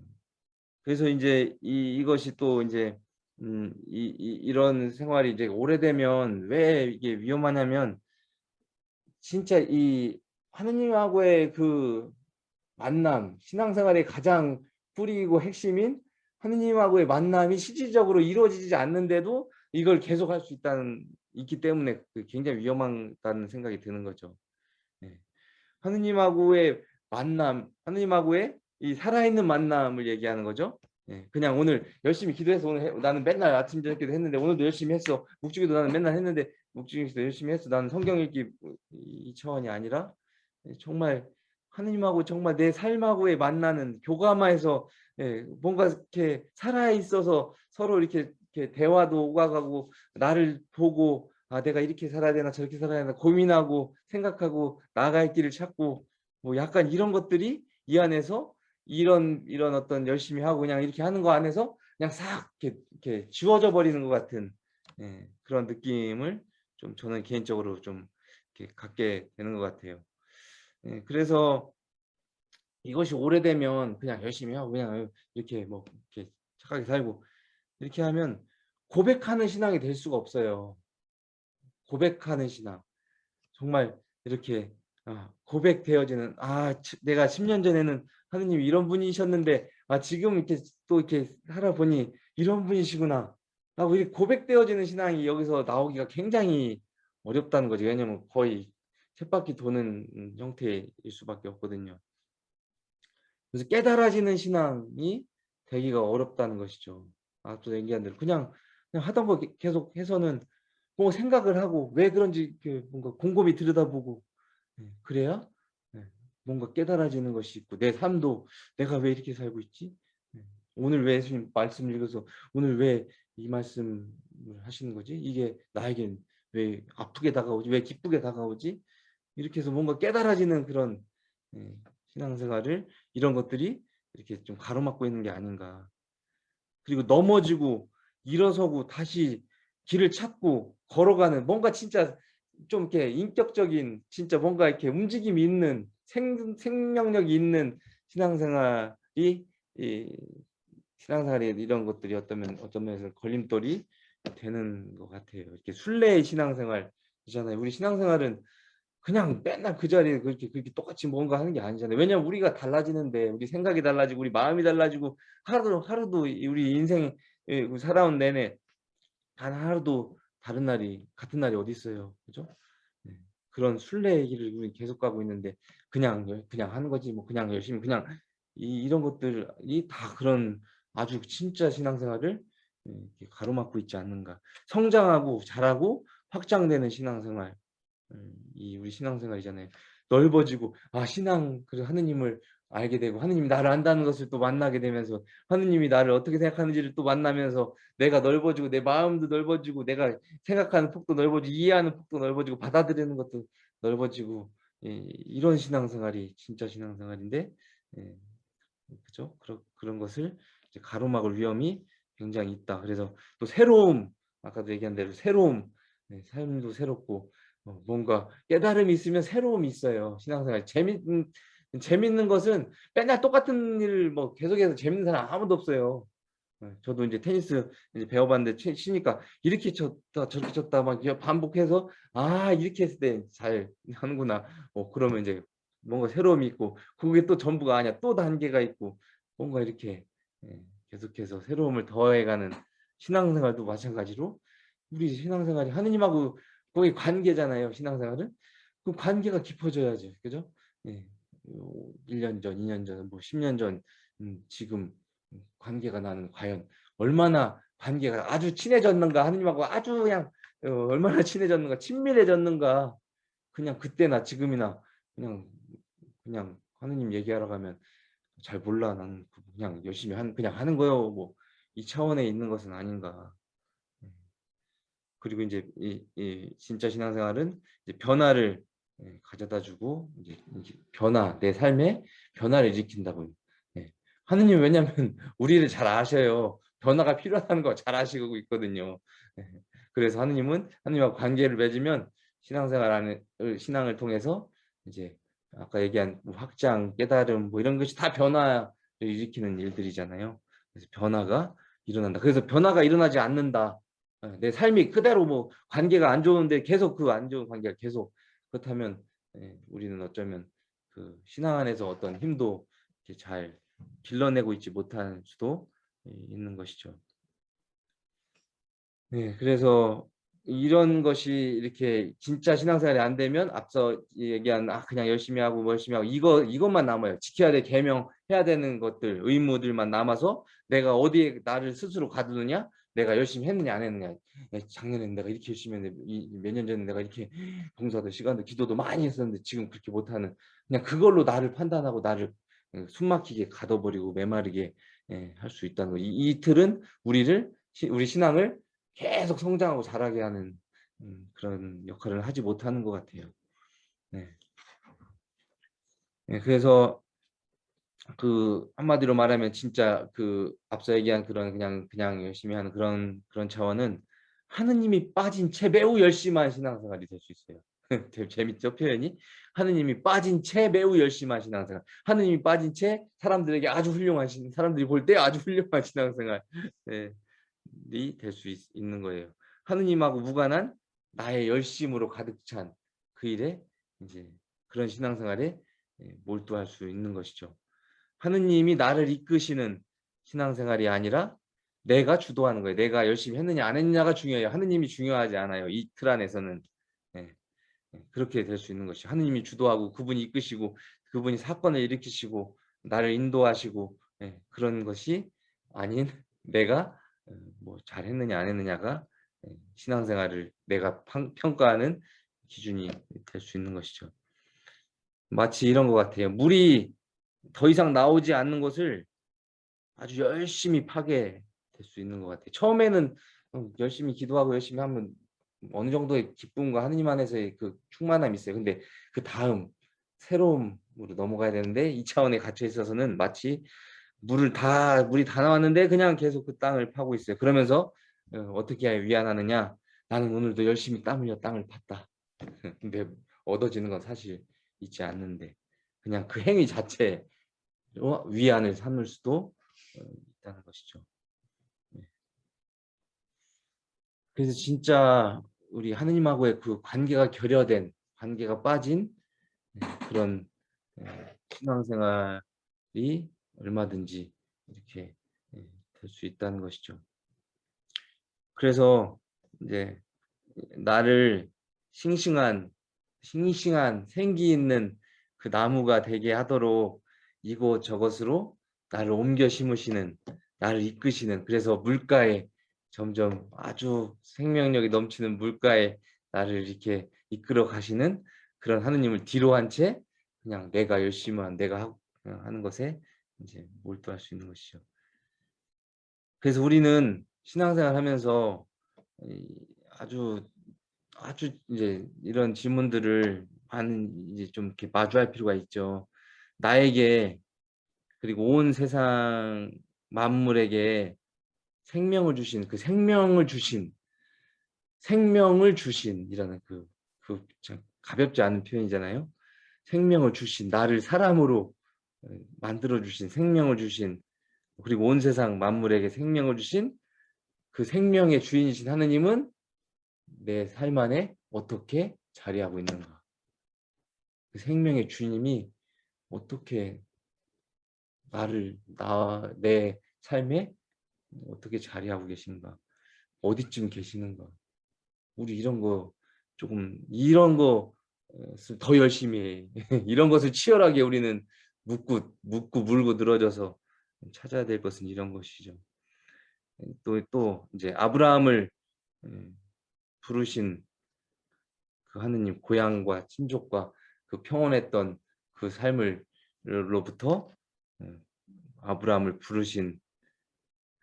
그래서 인제 이 이것이 또 인제 음 이 이 이런 생활이 이제 오래되면 왜 이게 위험하냐면 진짜 이 하느님하고의 그 만남, 신앙생활의 가장 뿌리이고 핵심인 하느님하고의 만남이 실질적으로 이루어지지 않는데도 이걸 계속 할 수 있다는 있기 때문에 그 굉장히 위험하다는 생각이 드는 거죠. 예. 하느님하고의 만남, 하느님하고의 이 살아있는 만남을 얘기하는 거죠. 예. 그냥 오늘 열심히 기도해서 오늘 해, 나는 맨날 아침 저녁 기도 했는데 오늘도 열심히 했어. 묵주기도 나는 맨날 했는데 묵주기도 열심히 했어. 나는 성경 읽기 이 차원이 아니라 정말 하느님하고 정말 내 삶하고의 만나는 교감하에서 예, 뭔가 이렇게 살아 있어서 서로 이렇게, 이렇게 대화도 오가가고 나를 보고 아 내가 이렇게 살아야 되나 저렇게 살아야 되나 고민하고 생각하고 나아갈 길을 찾고 뭐 약간 이런 것들이 이 안에서 이런 이런 어떤 열심히 하고 그냥 이렇게 하는 거 안에서 그냥 싹 이렇게, 이렇게 지워져 버리는 것 같은 예, 그런 느낌을 좀 저는 개인적으로 좀 이렇게 갖게 되는 것 같아요. 예, 그래서 이것이 오래되면 그냥 열심히 하고 그냥 이렇게 뭐 이렇게 착하게 살고 이렇게 하면 고백하는 신앙이 될 수가 없어요. 고백하는 신앙. 정말 이렇게 아, 고백되어지는 아 내가 10년 전에는 하느님이 이런 분이셨는데 아 지금 이렇게 또 이렇게 살아보니 이런 분이시구나 하고 이렇게 고백되어지는 신앙이 여기서 나오기가 굉장히 어렵다는 거죠. 왜냐면 거의 쳇바퀴 도는 형태일 수밖에 없거든요. 그래서 깨달아지는 신앙이 되기가 어렵다는 것이죠. 앞서 얘기한 대로 그냥, 그냥 하던 거 계속 해서는 뭐 생각을 하고 왜 그런지 뭔가 곰곰이 들여다보고 네, 그래야 네, 뭔가 깨달아지는 것이 있고 내 삶도 내가 왜 이렇게 살고 있지? 네, 오늘 왜 예수님 말씀을 읽어서 오늘 왜 이 말씀을 하시는 거지? 이게 나에겐 왜 아프게 다가오지? 왜 기쁘게 다가오지? 이렇게 해서 뭔가 깨달아지는 그런 신앙생활을 이런 것들이 이렇게 좀 가로막고 있는 게 아닌가. 그리고 넘어지고 일어서고 다시 길을 찾고 걸어가는 뭔가 진짜 좀 이렇게 인격적인 진짜 뭔가 이렇게 움직임이 있는 생, 생명력이 있는 신앙생활이 이 신앙생활에 이런 것들이 어떤 어떤 면에서 걸림돌이 되는 것 같아요. 이렇게 순례의 신앙생활이잖아요. 우리 신앙생활은 그냥 맨날 그 자리에 그렇게 그렇게 똑같이 뭔가 하는 게 아니잖아요. 왜냐면 우리가 달라지는데 우리 생각이 달라지고 우리 마음이 달라지고 하루도 하루도 우리 인생 살아온 내내 단 하루도 다른 날이 같은 날이 어디 있어요. 그죠? 네. 그런 순례의 길을 우리 계속 가고 있는데 그냥 그냥 하는 거지 뭐 그냥 열심히 그냥 이, 이런 것들이 다 그런 아주 진짜 신앙생활을 예, 가로막고 있지 않는가. 성장하고 자라고 확장되는 신앙생활 음, 이 우리 신앙생활이잖아요. 넓어지고 아 신앙 그 하느님을 알게 되고 하느님이 나를 안다는 것을 또 만나게 되면서 하느님이 나를 어떻게 생각하는지를 또 만나면서 내가 넓어지고 내 마음도 넓어지고 내가 생각하는 폭도 넓어지고 이해하는 폭도 넓어지고 받아들이는 것도 넓어지고 예, 이런 신앙생활이 진짜 신앙생활인데 예, 그죠? 그런 그런 것을 가로막을 위험이 굉장히 있다. 그래서 또 새로움 아까도 얘기한 대로 새로움 네, 삶도 새롭고 어, 뭔가 깨달음이 있으면 새로움이 있어요. 신앙생활 재밌는 재밌는 것은 맨날 똑같은 일을 뭐 계속해서 재밌는 사람 아무도 없어요. 어, 저도 이제 테니스 이제 배워봤는데 치니까 이렇게 쳤다 저렇게 쳤다 막 반복해서 아 이렇게 했을 때 잘 하는구나. 뭐 그러면 이제 뭔가 새로움이 있고 그게 또 전부가 아니야. 또 단계가 있고 뭔가 이렇게 예, 계속해서 새로움을 더해가는 신앙생활도 마찬가지로 우리 신앙생활이 하느님하고 거기 관계잖아요. 신앙생활은. 그 관계가 깊어져야죠. 그죠? 예. 1년 전, 2년 전, 뭐 10년 전, 음, 지금 관계가 나는 과연 얼마나 관계가 아주 친해졌는가 하느님하고 아주 그냥 어, 얼마나 친해졌는가 친밀해졌는가 그냥 그때나 지금이나 그냥 그냥 하느님 얘기하러 가면 잘 몰라 나는 그냥 열심히 한 그냥 하는 거요. 뭐 이 차원에 있는 것은 아닌가. 음. 그리고 이제 이, 이 진짜 신앙생활은 이제 변화를 예, 가져다주고 이제 변화 내 삶에 변화를 일으킨다고요. 예. 하느님 왜냐하면 우리를 잘 아셔요. 변화가 필요하다는 거 잘 아시고 있거든요. 예. 그래서 하느님은 하느님과 관계를 맺으면 신앙생활 안에 신앙을 통해서 이제 아까 얘기한 뭐 확장, 깨달음 뭐 이런 것이 다 변화를 일으키는 일들이잖아요. 그래서 변화가 일어난다. 그래서 변화가 일어나지 않는다. 예, 내 삶이 그대로 뭐 관계가 안 좋은데 계속 그 안 좋은 관계가 계속 그렇다면 예, 우리는 어쩌면 그 신앙 안에서 어떤 힘도 잘 길러내고 있지 못할 수도 예, 있는 것이죠. 네, 그래서 이런 것이 이렇게 진짜 신앙생활이 안 되면 앞서 얘기한 아 그냥 열심히 하고 뭐 열심히 하고 이거 이것만 남아요. 지켜야 될 계명 해야 되는 것들 의무들만 남아서 내가 어디에 나를 스스로 가두느냐 내가 열심히 했느냐 안 했느냐 작년에 내가 이렇게 열심히 했는데 몇 년 전에 내가 이렇게 봉사도 시간도 기도도 많이 했었는데 지금 그렇게 못하는 그냥 그걸로 나를 판단하고 나를 어, 숨막히게 가둬버리고 메마르게 예, 할수 있다는 거. 이, 이 틀은 우리를 우리 신앙을 계속 성장하고 자라게 하는 음, 그런 역할을 하지 못하는 것 같아요. 네. 네, 그래서 그 한마디로 말하면 진짜 그 앞서 얘기한 그런 그냥 그냥 열심히 하는 그런 그런 차원은 하느님이 빠진 채 매우 열심한 신앙생활이 될 수 있어요. 재밌죠 표현이? 하느님이 빠진 채 매우 열심한 신앙생활. 하느님이 빠진 채 사람들에게 아주 훌륭한 신 사람들이 볼 때 아주 훌륭한 신앙생활. 네. 될수 있는 거예요. 하느님하고 무관한 나의 열심으로 가득 찬 그 일에 이제 그런 신앙생활에 예, 몰두할 수 있는 것이죠. 하느님이 나를 이끄시는 신앙생활이 아니라 내가 주도하는 거예요. 내가 열심히 했느냐 안 했느냐가 중요해요. 하느님이 중요하지 않아요. 이 틀 안에서는 네. 그렇게 될 수 있는 것이 하느님이 주도하고 그분이 이끄시고 그분이 사건을 일으키시고 나를 인도하시고 네. 그런 것이 아닌 내가 어, 뭐 잘했느냐 안 했느냐가 예, 신앙생활을 내가 평가하는 기준이 될 수 있는 것이죠. 마치 이런 것 같아요. 물이 더 이상 나오지 않는 것을 아주 열심히 파게 될수 있는 것 같아요. 처음에는 열심히 기도하고 열심히 하면 어느 정도의 기쁨과 하느님 안에서의 그 충만함이 있어요. 근데 그 다음 새로움으로 넘어가야 되는데 이 차원에 갇혀 있어서는 마치 물을 다 물이 다 나왔는데 그냥 계속 그 땅을 파고 있어요. 그러면서 어, 어떻게 위안하느냐? 나는 오늘도 열심히 땀 흘려 땅을 팠다. 근데 얻어지는 건 사실 있지 않는데 그냥 그 행위 자체 위안을 삼을 수도 어, 있다는 것이죠. 네. 그래서 진짜 우리 하느님하고의 그 관계가 결여된 관계가 빠진 네, 그런 네, 신앙생활이 얼마든지 이렇게 예, 될수 있다는 것이죠. 그래서 이제 나를 싱싱한 싱싱한 생기 있는 그 나무가 되게 하도록 이곳 저것으로 나를 옮겨 심으시는 나를 이끄시는 그래서 물가에 점점 아주 생명력이 넘치는 물가에 나를 이렇게 이끌어 가시는 그런 하느님을 뒤로 한 채 그냥 내가 열심히 한 내가 하는 것에 이제 몰두할 수 있는 것이죠. 그래서 우리는 신앙생활 하면서 아주 아주 이제 이런 질문들을 많은 이제 좀 이렇게 마주할 필요가 있죠. 나에게 그리고 온 세상 만물에게 생명을 주신 그 생명을 주신 생명을 주신이라는 그, 그 가볍지 않은 표현이잖아요. 생명을 주신 나를 사람으로 만들어 주신 생명을 주신 그리고 온 세상 만물에게 생명을 주신 그 생명의 주인이신 하느님은 내 삶 안에 어떻게 자리하고 있는가 그 생명의 주님이 어떻게 나를 나 내 삶에 어떻게 자리하고 계신가 어디쯤 계시는가 우리 이런 거 조금 이런 거더 열심히 해. 이런 것을 치열하게 우리는 묻고 묻고 물고 늘어져서 찾아야 될 것은 이런 것이죠. 또또 이제 아브라함을 부르신 그 하느님 고향과 친족과 그 평온했던 그 삶을로부터 음, 아브라함을 부르신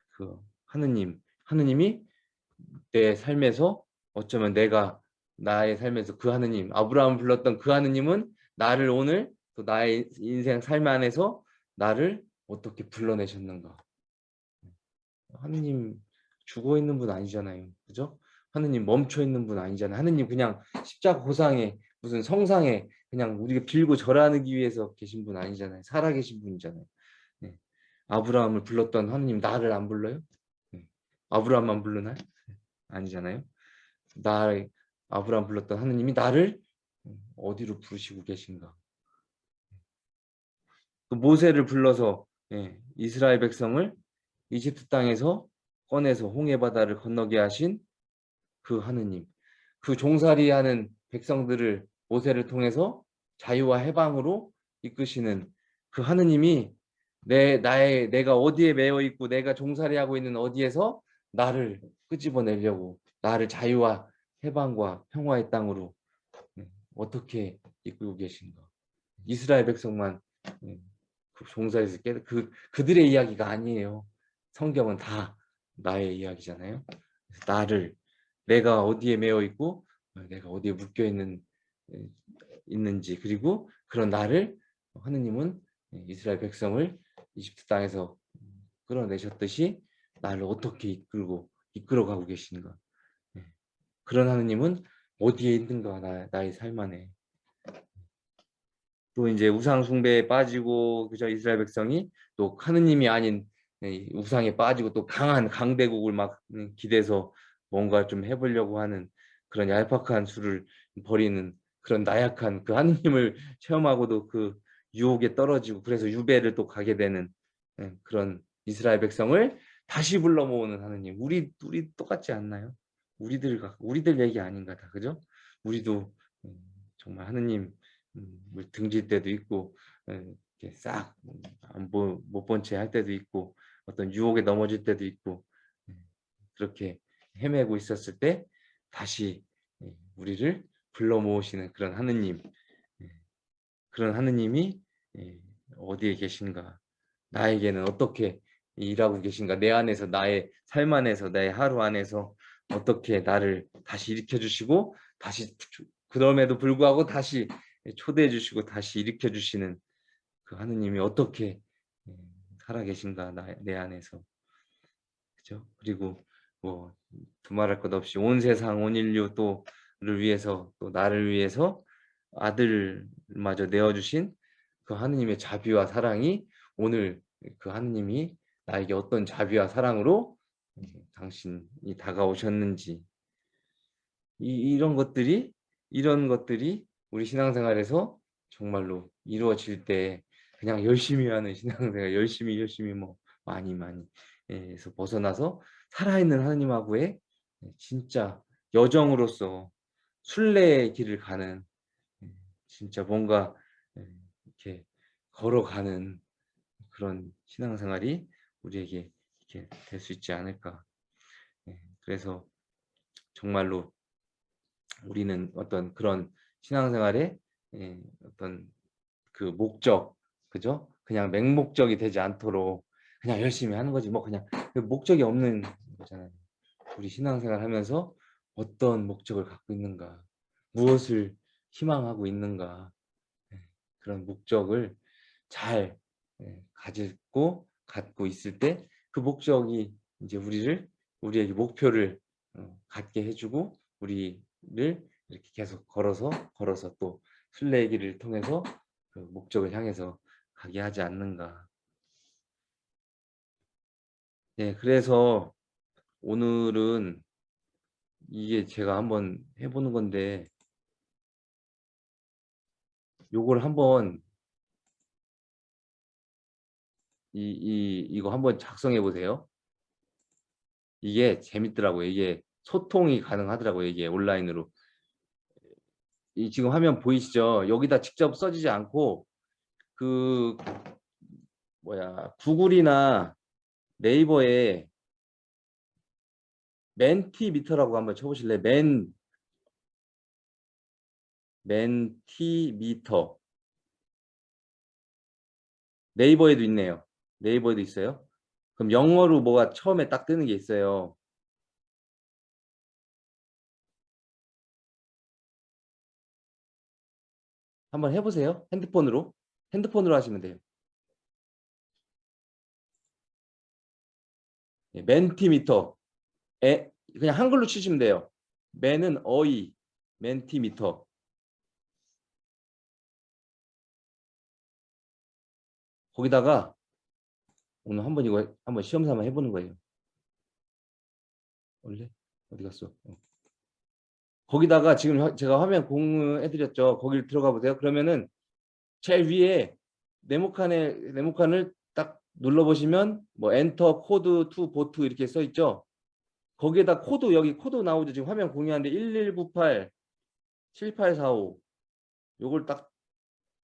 그 하느님, 하느님이 내 삶에서 어쩌면 내가 나의 삶에서 그 하느님, 아브라함을 불렀던 그 하느님은 나를 오늘 또 나의 인생 삶 안에서 나를 어떻게 불러내셨는가. 하느님 죽어 있는 분 아니잖아요. 그죠? 하느님 멈춰 있는 분 아니잖아요. 하느님 그냥 십자가 고상에 무슨 성상에 그냥 우리가 빌고 절하기 위해서 계신 분 아니잖아요. 살아 계신 분이잖아요. 네. 아브라함을 불렀던 하느님 나를 안 불러요? 네. 아브라함만 부르나요? 네. 아니잖아요. 나 아브라함 불렀던 하느님이 나를 어디로 부르시고 계신가? 그 모세를 불러서 예, 이스라엘 백성을 이집트 땅에서 꺼내서 홍해 바다를 건너게 하신 그 하느님, 그 종살이하는 백성들을 모세를 통해서 자유와 해방으로 이끄시는 그 하느님이 내 나의 내가 어디에 매여 있고 내가 종살이 하고 있는 어디에서 나를 끄집어내려고 나를 자유와 해방과 평화의 땅으로 네, 어떻게 이끌고 계신가? 이스라엘 백성만 네, 그 종살이에서 깨 그, 그들의 이야기가 아니에요. 성경은 다 나의 이야기잖아요. 나를 내가 어디에 매여 있고 내가 어디에 묶여 있는 있는지 그리고 그런 나를 하느님은 이스라엘 백성을 이집트 땅에서 끌어내셨듯이 나를 어떻게 이끌고 이끌어가고 계신가. 그런 하느님은 어디에 있는가 나, 나의 삶 안에. 또 이제 우상 숭배에 빠지고 그저 이스라엘 백성이 또 하느님이 아닌 우상에 빠지고 또 강한 강대국을 막 기대서 뭔가 좀 해보려고 하는 그런 얄팍한 수를 버리는 그런 나약한 그 하느님을 체험하고도 그 유혹에 떨어지고 그래서 유배를 또 가게 되는 그런 이스라엘 백성을 다시 불러 모으는 하느님 우리 우리 똑같지 않나요? 우리들 우리들 얘기 아닌가 다 그죠? 우리도 음, 정말 하느님 음, 등질 때도 있고 싹못 본채 할 때도 있고 어떤 유혹에 넘어질 때도 있고 그렇게 헤매고 있었을 때 다시 우리를 불러 모으시는 그런 하느님 그런 하느님이 어디에 계신가? 나에게는 어떻게 일하고 계신가? 내 안에서 나의 삶 안에서 나의 하루 안에서 어떻게 나를 다시 일으켜 주시고 다시 그럼에도 불구하고 다시 초대해 주시고 다시 일으켜 주시는 그 하느님이 어떻게 예, 살아 계신가? 나, 내 안에서. 그죠? 그리고 뭐 두말할 것 없이 온 세상 온 인류 또를 위해서 또 나를 위해서 아들마저 내어 주신 그 하느님의 자비와 사랑이 오늘 그 하느님이 나에게 어떤 자비와 사랑으로 당신이 다가오셨는지. 이, 이런 것들이 이런 것들이 우리 신앙생활에서 정말로 이루어질 때 그냥 열심히 하는 신앙생활 열심히 열심히 뭐 많이 많이 에서 벗어나서 살아있는 하나님하고의 진짜 여정으로서 순례의 길을 가는 진짜 뭔가 이렇게 걸어가는 그런 신앙생활이 우리에게 이렇게 될 수 있지 않을까. 예, 그래서 정말로 우리는 어떤 그런 신앙생활의 예, 어떤 그 목적, 그죠? 그냥 맹목적이 되지 않도록 그냥 열심히 하는 거지 뭐 그냥 그 목적이 없는 거잖아요. 우리 신앙생활 하면서 어떤 목적을 갖고 있는가, 무엇을 희망하고 있는가 예, 그런 목적을 잘 가지고 갖고 있을 때 그 목적이 이제 우리를 우리에게 목표를 어, 갖게 해주고 우리를 이렇게 계속 걸어서 걸어서 또 길을 통해서 그 목적을 향해서 가게 하지 않는가. 네, 그래서 오늘은 이게 제가 한번 해보는 건데 요걸 한번 이, 이, 이거 한번 작성해 보세요. 이게 재밌더라고요. 이게 소통이 가능하더라고요. 이게 온라인으로. 이 지금 화면 보이시죠? 여기다 직접 써지지 않고 그 뭐야 구글이나 네이버에 멘티미터라고 한번 쳐보실래요? 맨 멘티미터 네이버에도 있네요. 네이버에도 있어요. 그럼 영어로 뭐가 처음에 딱 뜨는 게 있어요. 한번 해보세요. 핸드폰으로. 핸드폰으로 하시면 돼요. 예, 멘티미터. 에, 그냥 한글로 치시면 돼요. 맨은 어이, Mentimeter. 거기다가 오늘 한번 이거 한번 시험 삼아 해보는 거예요. 원래 어디 갔어? 어. 거기다가 지금 제가 화면 공유해드렸죠. 거기를 들어가 보세요. 그러면은 제일 위에 네모칸에 네모칸을 딱 눌러보시면 뭐 enter code to vote 이렇게 써 있죠. 거기에다 코드 여기 코드 나오죠. 지금 화면 공유하는데 1198 7845 요걸 딱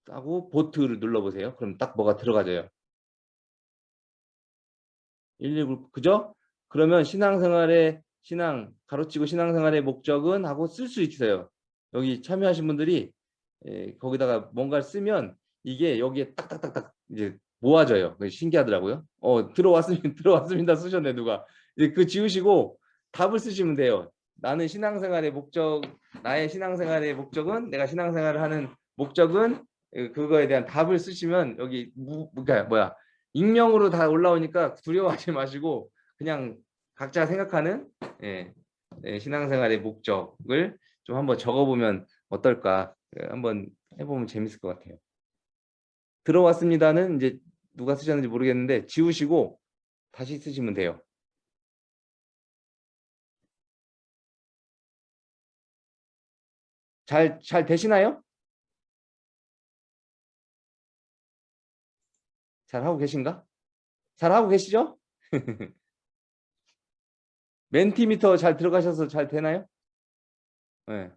하고 vote를 눌러보세요. 그럼 딱 뭐가 들어가져요. 119 그죠? 그러면 신앙생활의 신앙 가로치고 신앙생활의 목적은 하고 쓸 수 있어요. 여기 참여하신 분들이 예, 거기다가 뭔가를 쓰면 이게 여기에 딱딱딱딱 이제 모아져요. 신기하더라고요. 어 들어왔습니다. 들어왔습니다. 쓰셨네 누가. 이제 그 지우시고 답을 쓰시면 돼요. 나는 신앙생활의 목적, 나의 신앙생활의 목적은 내가 신앙생활을 하는 목적은 예, 그거에 대한 답을 쓰시면 여기 무, 그러니까 뭐야 익명으로 다 올라오니까 두려워하지 마시고 그냥 각자 생각하는 예, 예, 신앙생활의 목적을 좀 한번 적어보면 어떨까 예, 한번 해보면 재밌을 것 같아요. 들어왔습니다는 이제 누가 쓰셨는지 모르겠는데 지우시고 다시 쓰시면 돼요. 잘, 잘 되시나요? 잘 하고 계신가? 잘 하고 계시죠? 멘티미터 잘 들어가셔서 잘 되나요? 네.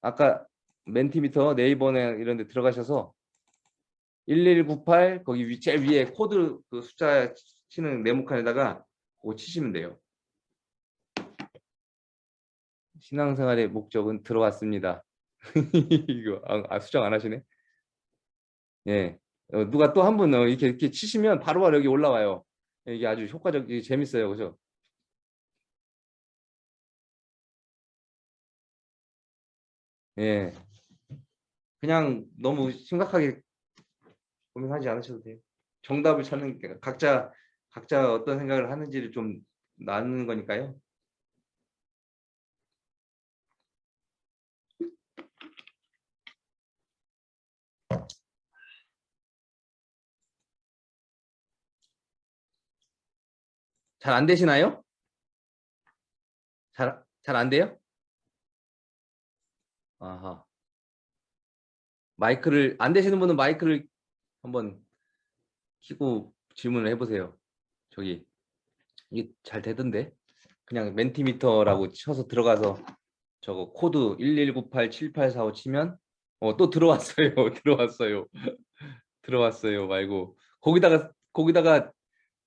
아까 Mentimeter 네이버나 이런 데 들어가셔서 1198 거기 위, 제일 위에 코드 그 숫자 치는 네모칸에다가 그거 치시면 돼요. 신앙생활의 목적은 들어왔습니다. 이거 아, 아, 수정 안 하시네. 예. 어, 누가 또 한 분 어, 이렇게 이렇게 치시면 바로바로 바로 여기 올라와요. 이게 아주 효과적, 이게 재밌어요, 그죠? 예. 그냥 너무 심각하게 고민하지 않으셔도 돼요. 정답을 찾는 게 각자 각자 어떤 생각을 하는지를 좀 나누는 거니까요. 잘 안 되시나요? 잘 잘 안 돼요? 아하. 마이크를 안 되시는 분은 마이크를 한번 키고 질문을 해보세요. 저기 이게 잘 되던데 그냥 Mentimeter라고 쳐서 들어가서 저거 코드 11987845 치면 어 또 들어왔어요 들어왔어요 들어왔어요 말고 거기다가 거기다가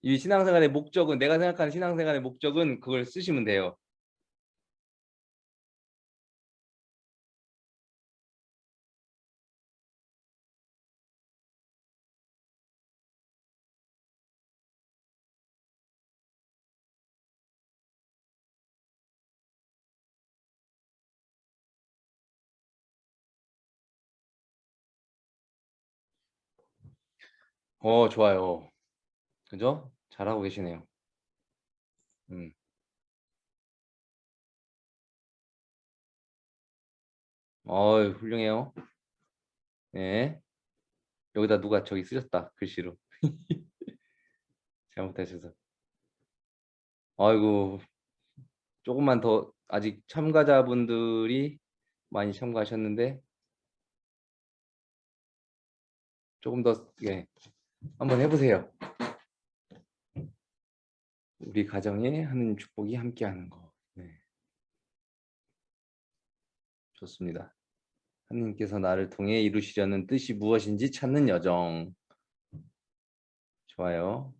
이 신앙생활의 목적은 내가 생각하는 신앙생활의 목적은 그걸 쓰시면 돼요 어, 좋아요. 그죠? 잘하고 계시네요. 음. 어, 훌륭해요. 네. 여기다 누가 저기 쓰셨다. 글씨로. 잘못하셔서. 아이고, 조금만 더 아직 참가자분들이 많이 참가하셨는데 조금 더 예, 한번 해보세요. 우리 가정에 하는 축복이 함께하는 거. 네. 좋습니다. 하나님께서 나를 통해 이루시려는 뜻이 무엇인지 찾는 여정. 좋아요.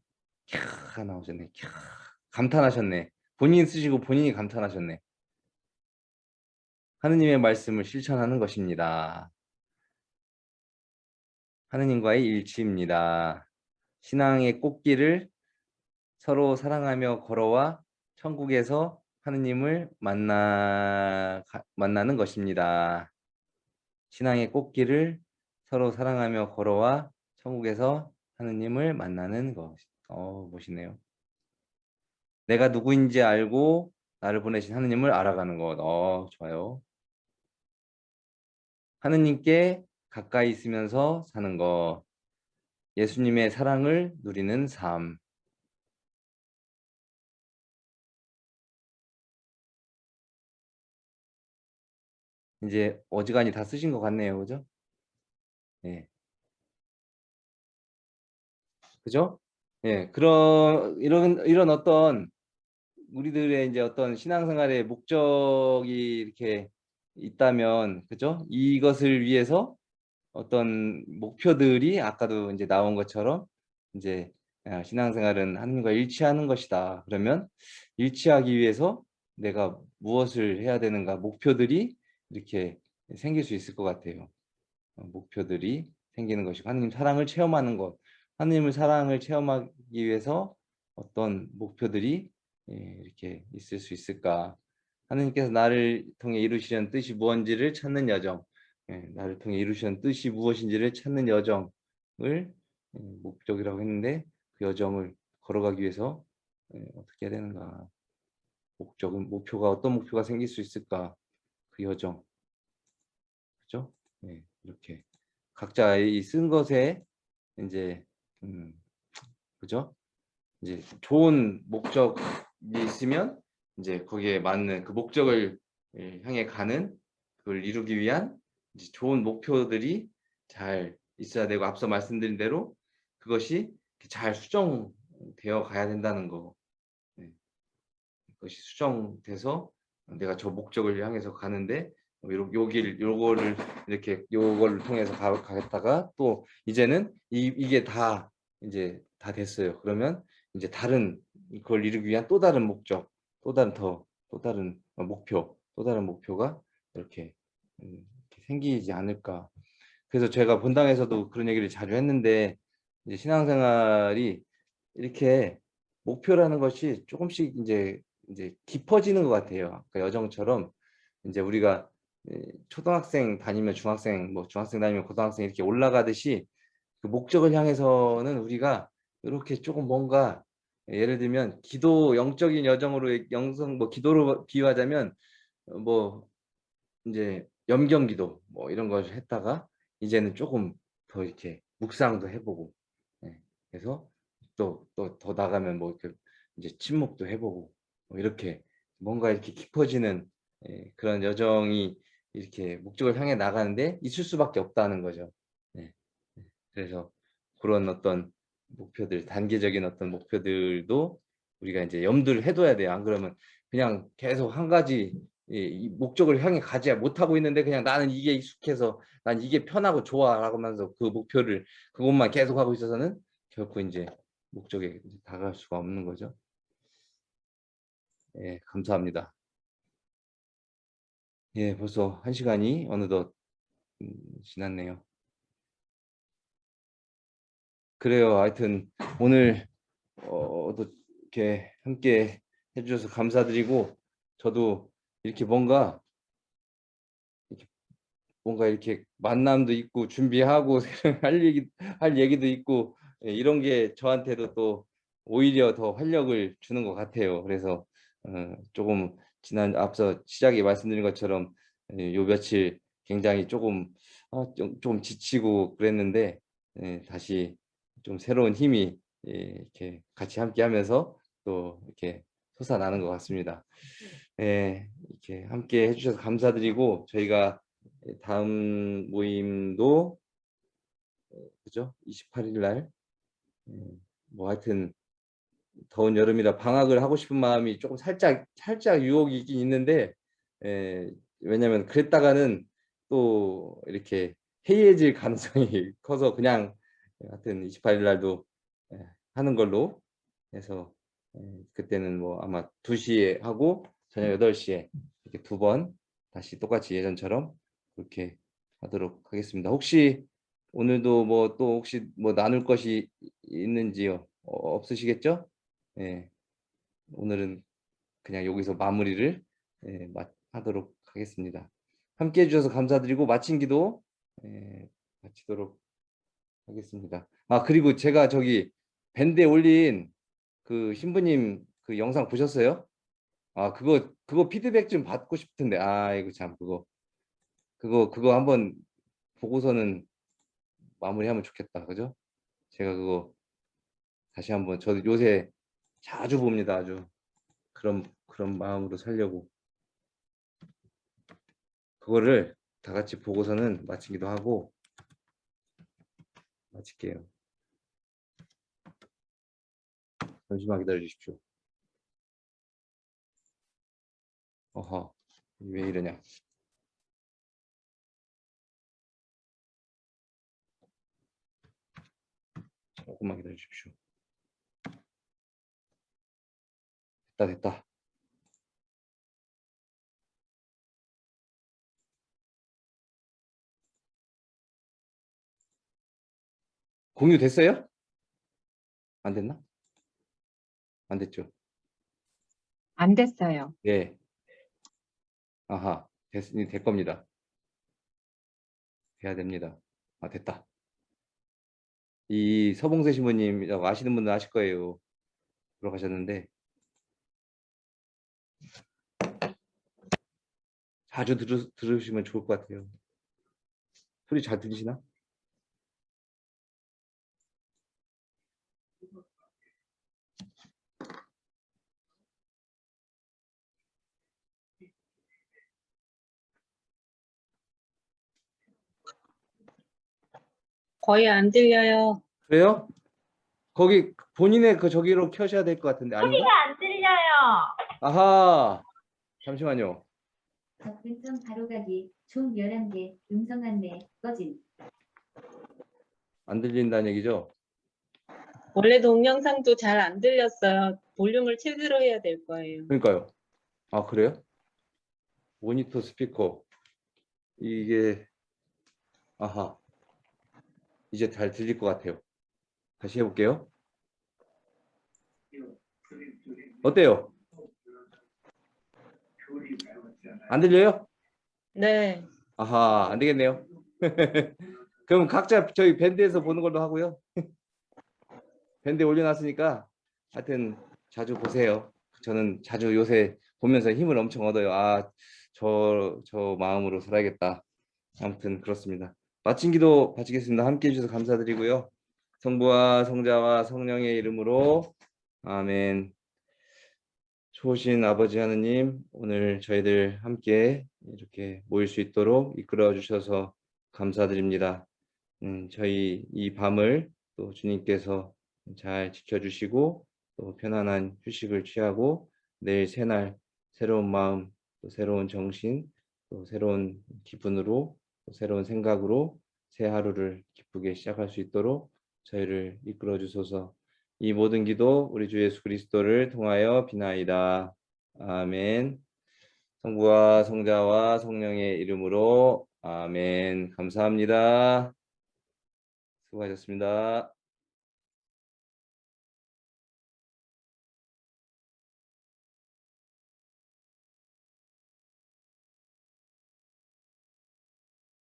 캬 나오셨네. 캬 감탄하셨네. 본인 쓰시고 본인이 감탄하셨네. 하느님의 말씀을 실천하는 것입니다. 하느님과의 일치입니다. 신앙의 꽃길을 서로 사랑하며 걸어와 천국에서 하느님을 만나, 만나는 것입니다. 신앙의 꽃길을 서로 사랑하며 걸어와 천국에서 하느님을 만나는 것. 어, 멋있네요. 내가 누구인지 알고 나를 보내신 하느님을 알아가는 것. 어, 좋아요. 하느님께 가까이 있으면서 사는 것. 예수님의 사랑을 누리는 삶. 이제 어지간히 다 쓰신 것 같네요. 그죠? 네. 그죠? 예, 그런 이런 이런 어떤 우리들의 이제 어떤 신앙생활의 목적이 이렇게 있다면 그죠? 이것을 위해서 어떤 목표들이 아까도 이제 나온 것처럼 이제 아, 신앙생활은 하나님과 일치하는 것이다. 그러면 일치하기 위해서 내가 무엇을 해야 되는가 목표들이 이렇게 생길 수 있을 것 같아요. 어, 목표들이 생기는 것이고 하나님 사랑을 체험하는 것. 하나님을 사랑을 체험하기 위해서 어떤 목표들이 예, 이렇게 있을 수 있을까? 하나님께서 나를 통해 이루시려는 뜻이 무엇인지를 찾는 여정. 예, 나를 통해 이루시는 뜻이 무엇인지를 찾는 여정을 예, 목적이라고 했는데 그 여정을 걸어가기 위해서 어떻게 해야 되는가? 목적은 목표가 어떤 목표가 생길 수 있을까 그 여정 그죠? 네, 이렇게 각자 이 쓴 것에 이제 음, 그죠? 이제 좋은 목적이 있으면 이제 거기에 맞는 그 목적을 예, 향해 가는 그걸 이루기 위한 이제 좋은 목표들이 잘 있어야 되고 앞서 말씀드린 대로 그것이 잘 수정되어 가야 된다는 거. 네. 그것이 수정돼서 내가 저 목적을 향해서 가는데 요, 여길 요거를 이렇게 요걸 통해서 가, 가겠다가 또 이제는 이, 이게 다 이제 다 됐어요. 그러면 이제 다른 그걸 이루기 위한 또 다른 목적, 또 다른 더 또 다른 목표, 또 다른 목표가 이렇게, 음, 이렇게 생기지 않을까. 그래서 제가 본당에서도 그런 얘기를 자주 했는데 이제 신앙생활이 이렇게 목표라는 것이 조금씩 이제 이제 깊어지는 것 같아요. 그러니까 여정처럼 이제 우리가 예, 초등학생 다니면 중학생, 뭐 중학생 다니면 고등학생 이렇게 올라가듯이 그 목적을 향해서는 우리가 이렇게 조금 뭔가 예를 들면 기도 영적인 여정으로 영성 뭐 기도로 비유하자면 뭐 이제 염경기도 뭐 이런 걸 했다가 이제는 조금 더 이렇게 묵상도 해보고 예, 그래서 또 또 더 나가면 뭐 이렇게 이제 침묵도 해보고 뭐 이렇게 뭔가 이렇게 깊어지는 예, 그런 여정이 이렇게 목적을 향해 나가는데 있을 수밖에 없다는 거죠. 네. 네. 그래서 그런 어떤 목표들, 단계적인 어떤 목표들도 우리가 이제 염두를 해둬야 돼요. 안 그러면 그냥 계속 한 가지 이 목적을 향해 가지 못하고 있는데 그냥 나는 이게 익숙해서 난 이게 편하고 좋아라고 하면서 그 목표를 그것만 계속 하고 있어서는 결코 이제 목적에 다가갈 수가 없는 거죠. 예, 감사합니다. 예, 벌써 한 시간이 어느덧 음, 지났네요. 그래요. 하여튼 오늘 어, 또 이렇게 함께 해주셔서 감사드리고 저도 이렇게 뭔가 이렇게 뭔가 이렇게 만남도 있고 준비하고 할 얘기 할 얘기도 있고 예, 이런 게 저한테도 또 오히려 더 활력을 주는 것 같아요. 그래서 어, 조금 지난 앞서 시작에 말씀드린 것처럼 예, 요 며칠 굉장히 조금 아, 좀, 좀 지치고 그랬는데 예, 다시 좀 새로운 힘이 예, 이렇게 같이 함께 하면서 또 이렇게 솟아나는 것 같습니다. 예, 이렇게 함께 해주셔서 감사드리고 저희가 다음 모임도 그죠? 28일 날, 뭐 하여튼 더운 여름이라 방학을 하고 싶은 마음이 조금 살짝 살짝 유혹이 있긴 있는데 에, 예, 왜냐면 그랬다가는 또 이렇게 해이해질 가능성이 커서 그냥 하여튼 28일 날도 예, 하는 걸로 해서 에, 예, 그때는 뭐 아마 2시에 하고 저녁 8시에 이렇게 두 번 다시 똑같이 예전처럼 그렇게 하도록 하겠습니다. 혹시 오늘도 뭐 또 혹시 뭐 나눌 것이 있는지요? 어, 없으시겠죠? 예. 오늘은 그냥 여기서 마무리를 예, 마, 하도록 하겠습니다. 함께 해주셔서 감사드리고 마친 기도 예, 마치도록 하겠습니다. 아 그리고 제가 저기 밴드에 올린 그 신부님 그 영상 보셨어요? 아 그거 그거 피드백 좀 받고 싶은데 아 이거 참 그거 그거 그거 한번 보고서는 마무리하면 좋겠다 그죠? 제가 그거 다시 한번 저도 요새 자주 봅니다 아주 그런 그런 마음으로 살려고 그거를 다 같이 보고서는 마치기도 하고 마칠게요. 잠시만 기다려 주십시오. 어허, 왜 이러냐. 조금만 기다려 주십시오. 됐 다, 됐다. 공유 됐어요? 안 됐나? 안 됐죠? 안 됐어요. 네. 아하, 됐, 될 겁니다. 돼야 됩니다. 아, 됐다. 이 서봉세 신부님 아시는 분들 아실 거예요. 들어가셨는데 자주 들으, 들으시면 좋을 것 같아요. 소리 잘 들리시나? 거의 안 들려요. 그래요? 거기 본인의 그 저기로 켜셔야 될 것 같은데 아닌가? 안 들려요. 아하 잠시만요. 접근성 바로 가기 총 11개 음성 안내 꺼짐 안 들린다는 얘기죠? 원래 동영상도 잘 안 들렸어요. 볼륨을 최대로 해야 될 거예요. 그러니까요. 아 그래요? 모니터 스피커 이게 아하 이제 잘 들릴 것 같아요. 다시 해볼게요. 어때요? 안 들려요? 네. 아하 안 되겠네요. 그럼 각자 저희 밴드에서 보는 걸로 하고요. 밴드에 올려놨으니까 하여튼 자주 보세요. 저는 자주 요새 보면서 힘을 엄청 얻어요. 아, 저, 저 마음으로 살아야겠다. 아무튼 그렇습니다. 마친 기도 바치겠습니다. 함께 해주셔서 감사드리고요. 성부와 성자와 성령의 이름으로 아멘. 좋으신 아버지 하느님, 오늘 저희들 함께 이렇게 모일 수 있도록 이끌어 주셔서 감사드립니다. 음, 저희 이 밤을 또 주님께서 잘 지켜주시고 또 편안한 휴식을 취하고 내일 새날 새로운 마음, 또 새로운 정신, 또 새로운 기분으로 또 새로운 생각으로 새 하루를 기쁘게 시작할 수 있도록 저희를 이끌어 주소서. 이 모든 기도 우리 주 예수 그리스도를 통하여 비나이다. 아멘. 성부와 성자와 성령의 이름으로 아멘. 감사합니다. 수고하셨습니다.